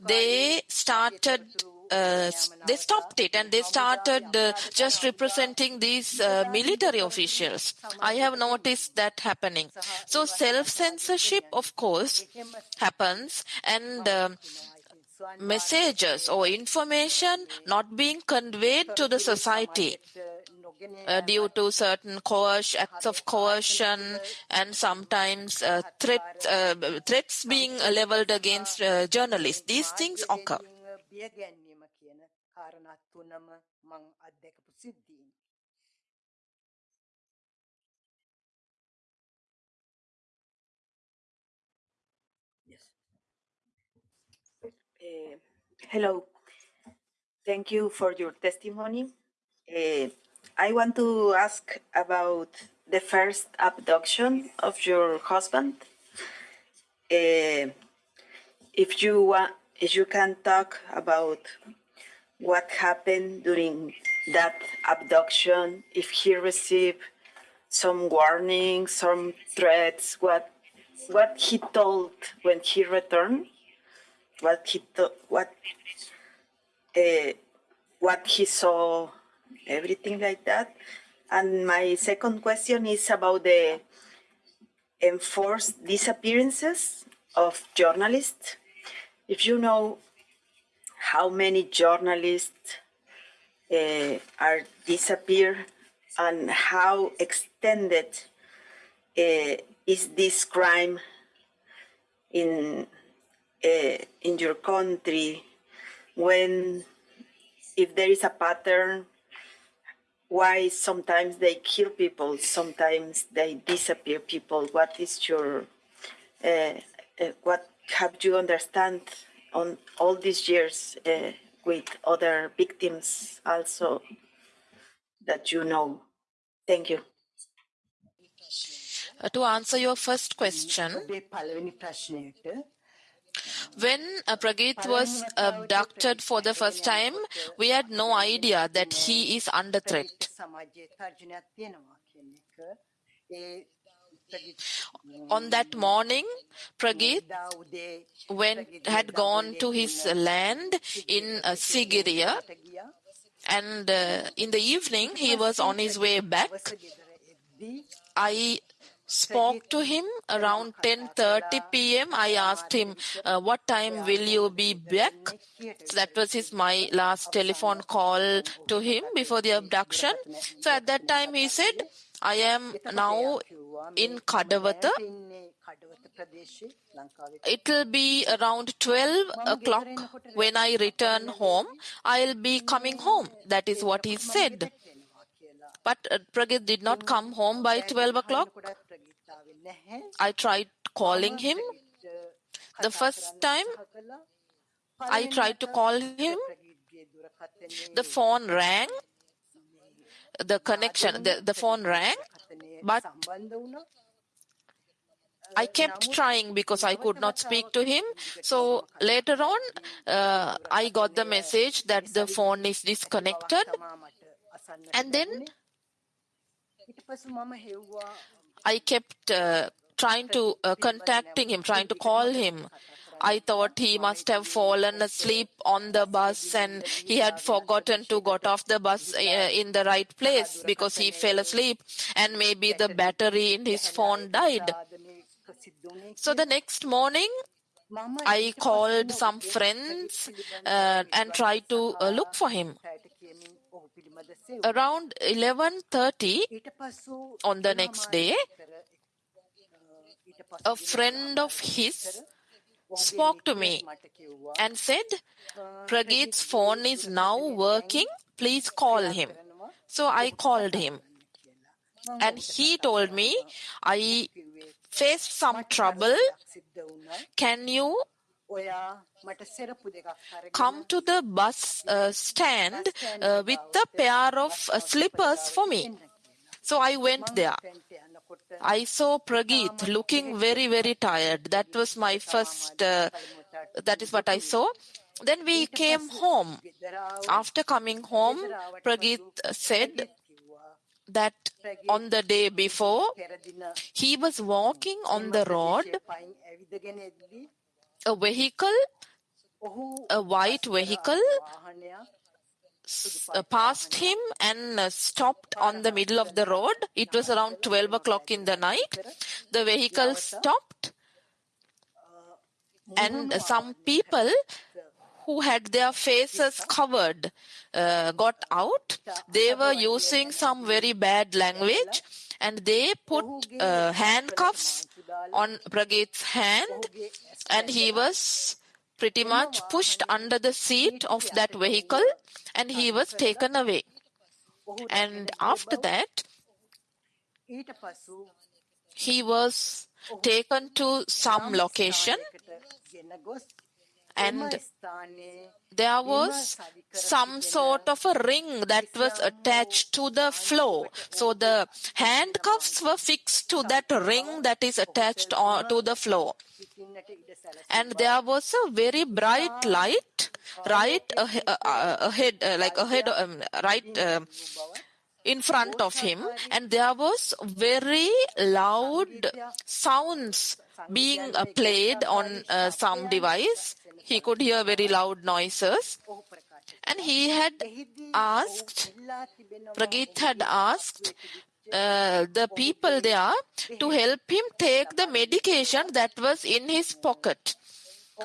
they started uh, they stopped it and they started uh, just representing these uh, military officials. I have noticed that happening. So self censorship, of course, happens, and um, messages or information not being conveyed to the society. Uh, due to certain coercion, acts of coercion and sometimes uh, uh, threats being leveled against journalists. These things occur.
Uh, hello. Thank you for your testimony. Uh, I want to ask about the first abduction of your husband. Uh, if you want, if you can talk about what happened during that abduction, if he received some warnings, some threats, what what he told when he returned, what he what uh, what he saw, everything like that. And my second question is about the enforced disappearances of journalists. If you know how many journalists uh, are disappeared and how extended uh, is this crime in uh, in your country when if there is a pattern why sometimes they kill people sometimes they disappear people? What is your uh, uh, what have you understand on all these years uh, with other victims also that you know? Thank you.
Uh, to answer your first question, when uh, Prageeth was abducted for the first time, we had no idea that he is under threat. On that morning, Prageeth went, had gone to his land in uh, Sigiriya, and uh, in the evening he was on his way back. I spoke to him around 10:30 p.m. I asked him, uh, "What time will you be back?" So that was his my last telephone call to him before the abduction. So at that time he said, "I am now in Kadawata. It will be around 12 o'clock when I return home. I'll be coming home." That is what he said. But uh, Prageeth did not come home by 12 o'clock. I tried calling him. The first time I tried to call him, the phone rang. The connection, the, the phone rang, but I kept trying because I could not speak to him. So later on, uh, I got the message that the phone is disconnected. And then I kept uh, trying to uh, contacting him, trying to call him. I thought he must have fallen asleep on the bus and he had forgotten to got off the bus uh, in the right place because he fell asleep and maybe the battery in his phone died. So the next morning, I called some friends uh, and tried to uh, look for him. Around 11:30 on the next day, a friend of his spoke to me and said, Prageeth's phone is now working. Please call him. So I called him. And he told me, I faced some trouble. Can you come to the bus uh, stand uh, with a pair of uh, slippers for me? So I went there. I saw Prageeth looking very, very tired. That was my first, uh, that is what I saw. Then we came home. After coming home, Prageeth said that on the day before, he was walking on the road. A vehicle, a white vehicle, uh, passed him and uh, stopped on the middle of the road. It was around 12 o'clock in the night. The vehicle stopped, and some people who had their faces covered uh, got out. They were using some very bad language and they put uh, handcuffs on Prageeth's hand and he was pretty much pushed under the seat of that vehicle and he was taken away. And after that, he was taken to some location and there was some sort of a ring that was attached to the floor. So the handcuffs were fixed to that ring that is attached to the floor. And there was a very bright light right ahead, uh, like ahead, um, right uh, in front of him, and there was very loud sounds being uh, played on uh, some device. He could hear very loud noises. And he had asked, Prageeth had asked uh, the people there to help him take the medication that was in his pocket.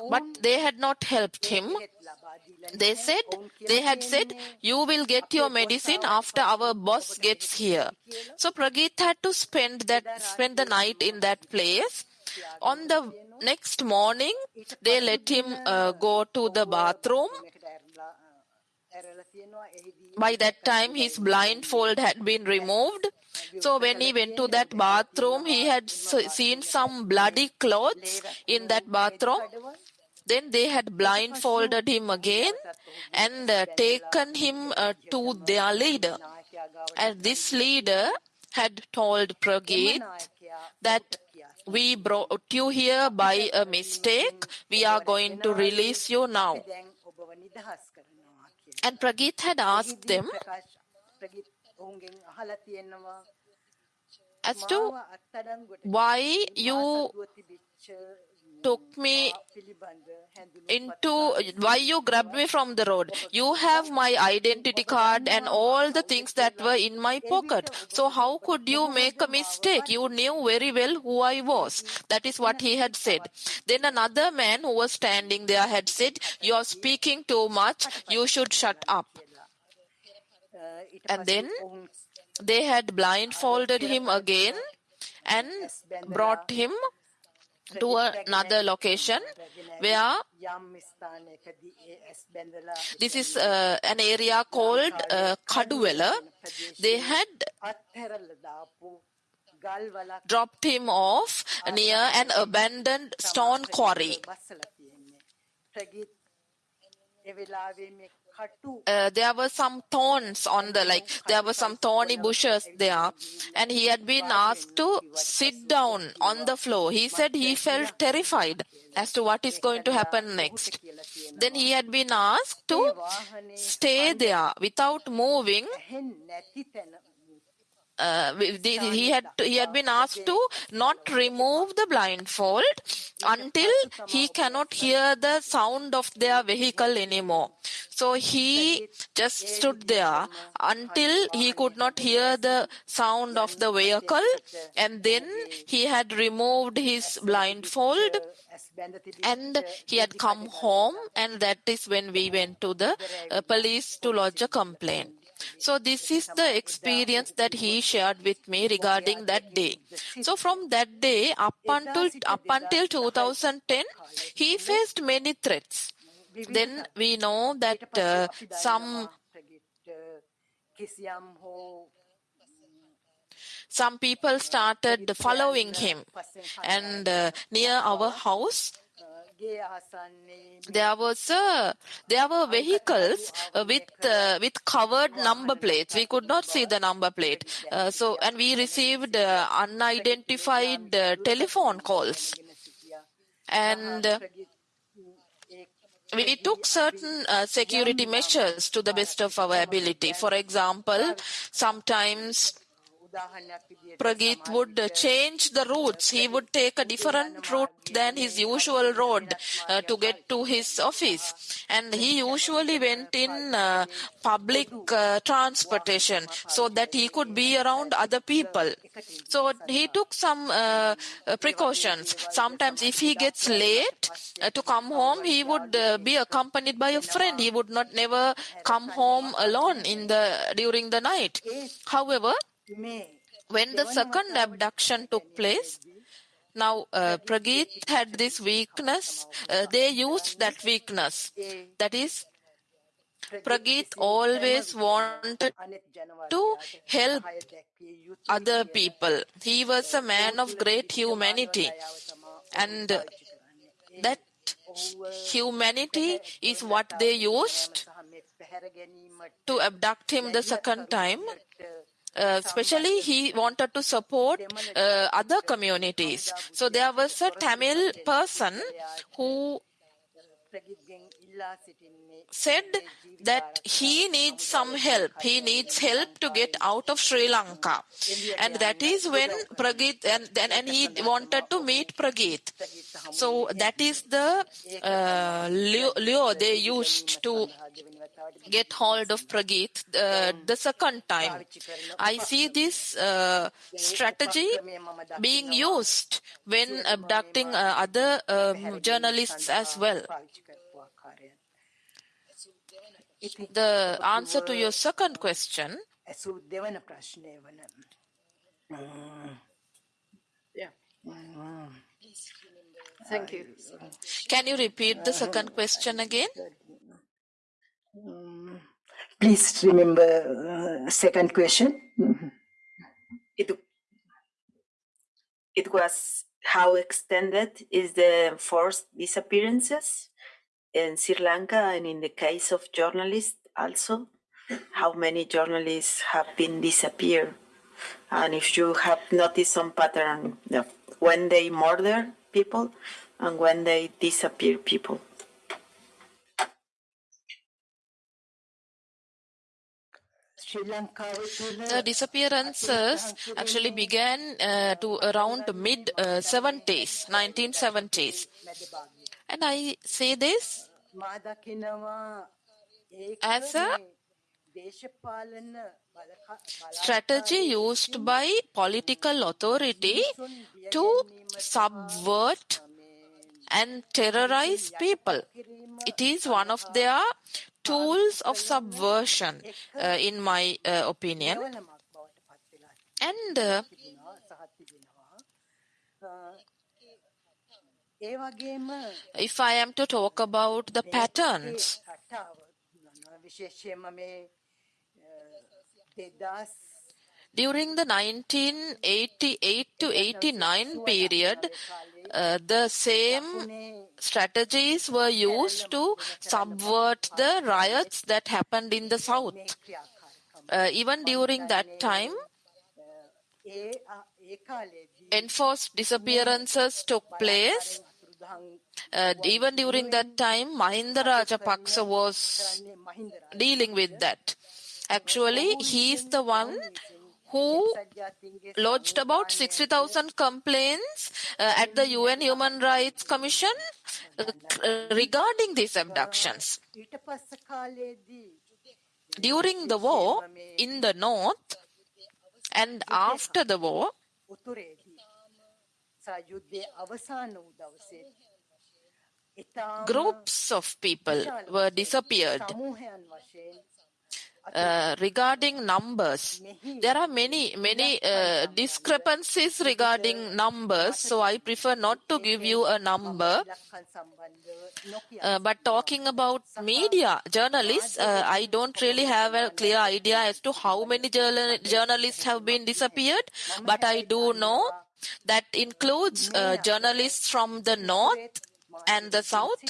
But they had not helped him. They said, they had said, you will get your medicine after our boss gets here. So Prageeth had to spend that, spend the night in that place. On the next morning, they let him uh, go to the bathroom. By that time, his blindfold had been removed. So when he went to that bathroom, he had seen some bloody clothes in that bathroom. Then they had blindfolded him again and uh, taken him uh, to their leader. And this leader had told Prageeth that we brought you here by a mistake. We are going to release you now. And Prageeth had asked them as to why you took me into why you grabbed me from the road? You have my identity card and all the things that were in my pocket. So how could you make a mistake? You knew very well who i was. That is what he had said. Then another man who was standing there had said you are speaking too much. You should shut up. And then they had blindfolded him again and brought him to another location where this is uh, an area called uh, Kaduwela. They had dropped him off near an abandoned stone quarry. Uh, there were some thorns on the like there were some thorny bushes there and he had been asked to sit down on the floor he said he felt terrified as to what is going to happen next then he had been asked to stay there without moving uh, he had he had been asked to not remove the blindfold until he cannot hear the sound of their vehicle anymore. So he just stood there until he could not hear the sound of the vehicle and then he had removed his blindfold and he had come home and that is when we went to the uh, police to lodge a complaint so this is the experience that he shared with me regarding that day. So from that day up until up until 2010, he faced many threats. Then we know that uh, some some people started following him and uh, near our house there was a, there were vehicles uh, with uh, with covered number plates. We could not see the number plate. Uh, so and we received uh, unidentified uh, telephone calls, and uh, we took certain security measures to the best of our ability. For example, sometimes Prageeth would change the routes. He would take a different route than his usual road uh, to get to his office. And he usually went in uh, public uh, transportation so that he could be around other people. So he took some uh, precautions. Sometimes if he gets late uh, to come home, he would uh, be accompanied by a friend. He would not never come home alone in the during the night. However, when the second abduction took place, now uh, Prageeth had this weakness. Uh, they used that weakness. That is, Prageeth always wanted to help other people. He was a man of great humanity. And that humanity is what they used to abduct him the second time especially he wanted to support uh, other communities. So there was a Tamil person who said that he needs some help. He needs help to get out of Sri Lanka. And that is when Prageeth, and, and, and he wanted to meet Prageeth. So that is the uh, lure they used to get hold of Prageeth uh, the second time. I see this uh, strategy being used when abducting uh, other um, journalists as well. The answer to your second question.
Yeah. Thank you.
Can you repeat the second question again?
Um, please remember uh, second question. It, it was how extended is the forced disappearances in Sri Lanka and in the case of journalists also? How many journalists have been disappeared? And if you have noticed some pattern when they murder people and when they disappear people.
The disappearances actually began uh, to around mid uh, 70s, 1970s. And I say this as a strategy used by political authority to subvert and terrorize people. It is one of their tools of subversion, uh, in my uh, opinion. And uh, if I am to talk about the patterns, during the 1988 to 89 period, uh, the same strategies were used to subvert the riots that happened in the south. Uh, even during that time, enforced disappearances took place. Uh, even during that time, Mahinda Rajapaksa was dealing with that. Actually, he is the one who lodged about 60,000 complaints uh, at the UN Human Rights Commission uh, regarding these abductions. During the war in the north and after the war, groups of people were disappeared. Uh, regarding numbers, there are many, many uh, discrepancies regarding numbers, so I prefer not to give you a number. Uh, but talking about media, journalists, uh, I don't really have a clear idea as to how many journal journalists have been disappeared, but I do know that includes uh, journalists from the north and the south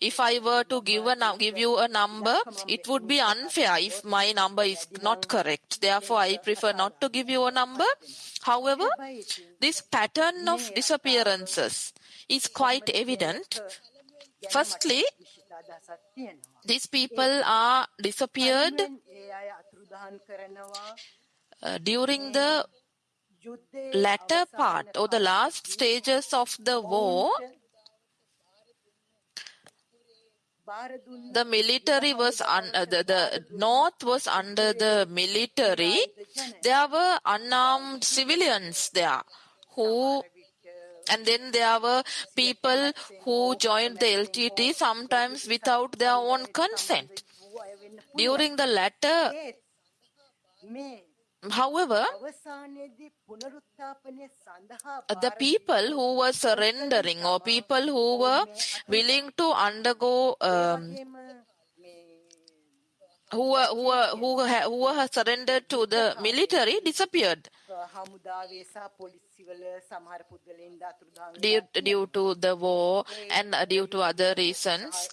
if i were to give a give you a number it would be unfair if my number is not correct. Therefore i prefer not to give you a number. However this pattern of disappearances is quite evident. Firstly these people are disappeared uh, during the latter part or the last stages of the war the military was un- uh, the, the north was under the military. There were unarmed civilians there who and then there were people who joined the LTT sometimes without their own consent. During the latter However, the people who were surrendering or people who were willing to undergo um, who were who were who were, who were surrendered to the military disappeared. due, due to the war and due to other reasons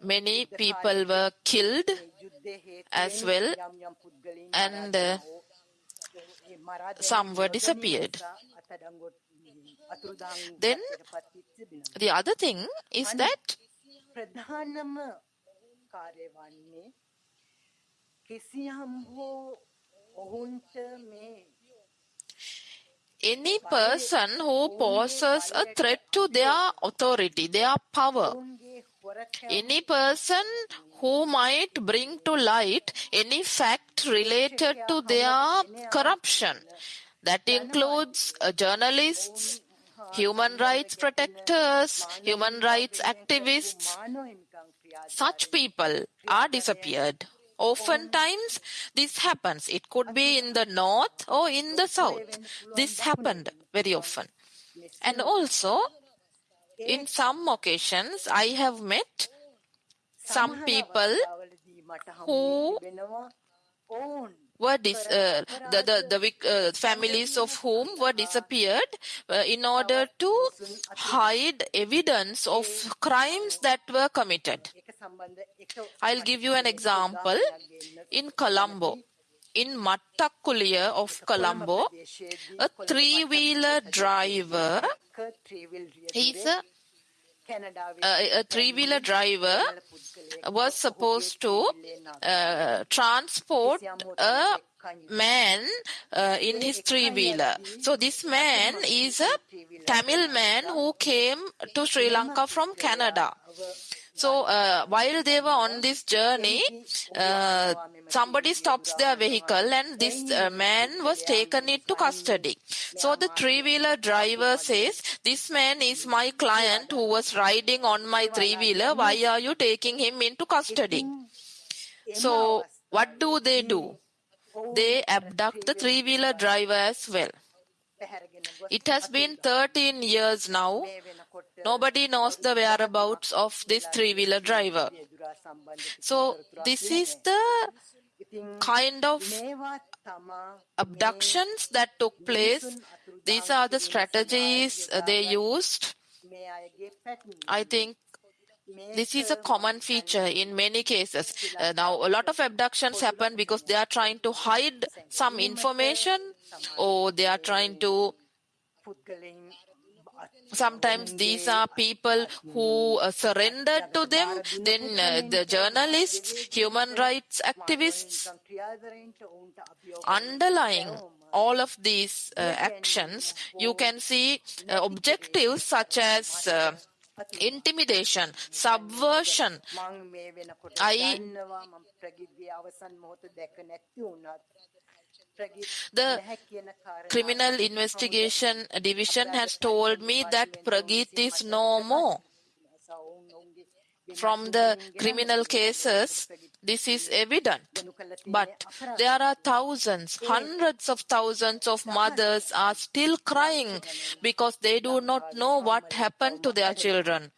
many people were killed as well and uh, some were disappeared. Then the other thing is that any person who poses a threat to their authority, their power, any person who might bring to light any fact related to their corruption. That includes uh, journalists, human rights protectors, human rights activists. Such people are disappeared. Oftentimes, this happens. It could be in the north or in the south. This happened very often. And also, in some occasions, I have met some people who were dis- uh, the the, the uh, families of whom were disappeared uh, in order to hide evidence of crimes that were committed. I'll give you an example. In Colombo, in Mattakkuliya of Colombo, a three-wheeler driver, he's a a, a three-wheeler driver was supposed to uh, transport a man uh, in his three-wheeler. So this man is a Tamil man who came to Sri Lanka from Canada. So uh, while they were on this journey, uh, somebody stops their vehicle and this uh, man was taken into custody. So the three-wheeler driver says, this man is my client who was riding on my three-wheeler. Why are you taking him into custody? So what do they do? They abduct the three-wheeler driver as well. It has been 13 years now. Nobody knows the whereabouts of this three-wheeler driver. So this is the kind of abductions that took place. These are the strategies they used. I think this is a common feature in many cases. Uh, now, a lot of abductions happen because they are trying to hide some information or they are trying to. Sometimes these are people who uh, surrendered to them, then uh, the journalists, human rights activists. Underlying all of these uh, actions, you can see objectives such as intimidation, subversion. I the criminal investigation division has told me that Prageeth is no more. From the criminal cases, this is evident. But there are thousands, hundreds of thousands of mothers are still crying because they do not know what happened to their children.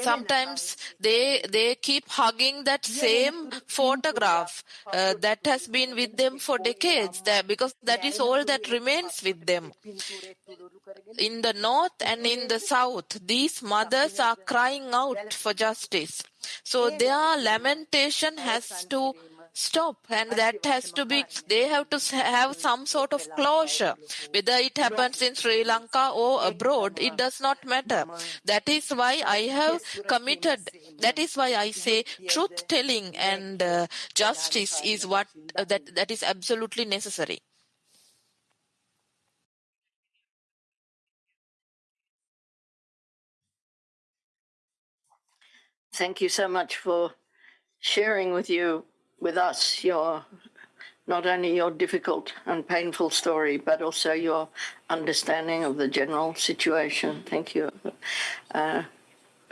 Sometimes they they keep hugging that same photograph uh, that has been with them for decades there because that is all that remains with them. In the north and in the south, these mothers are crying out for justice. So their lamentation has to stop. And that has to be they have to have some sort of closure. Whether it happens in sri lanka or abroad it does not matter. That is why i have committed that is why i say truth telling and uh, justice is what uh, that that is absolutely necessary.
Thank you so much for sharing with you with us your not only your difficult and painful story, but also your understanding of the general situation. Thank you. Uh,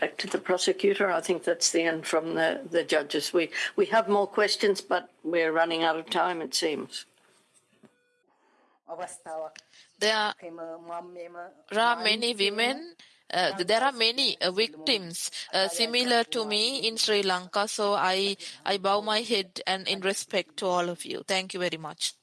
back to the prosecutor. I think that's the end from the, the judges. We we have more questions, but we're running out of time. It seems.
There are, there are many women uh, there are many uh, victims uh, similar to me in Sri Lanka. So I, I bow my head and in respect to all of you. Thank you very much.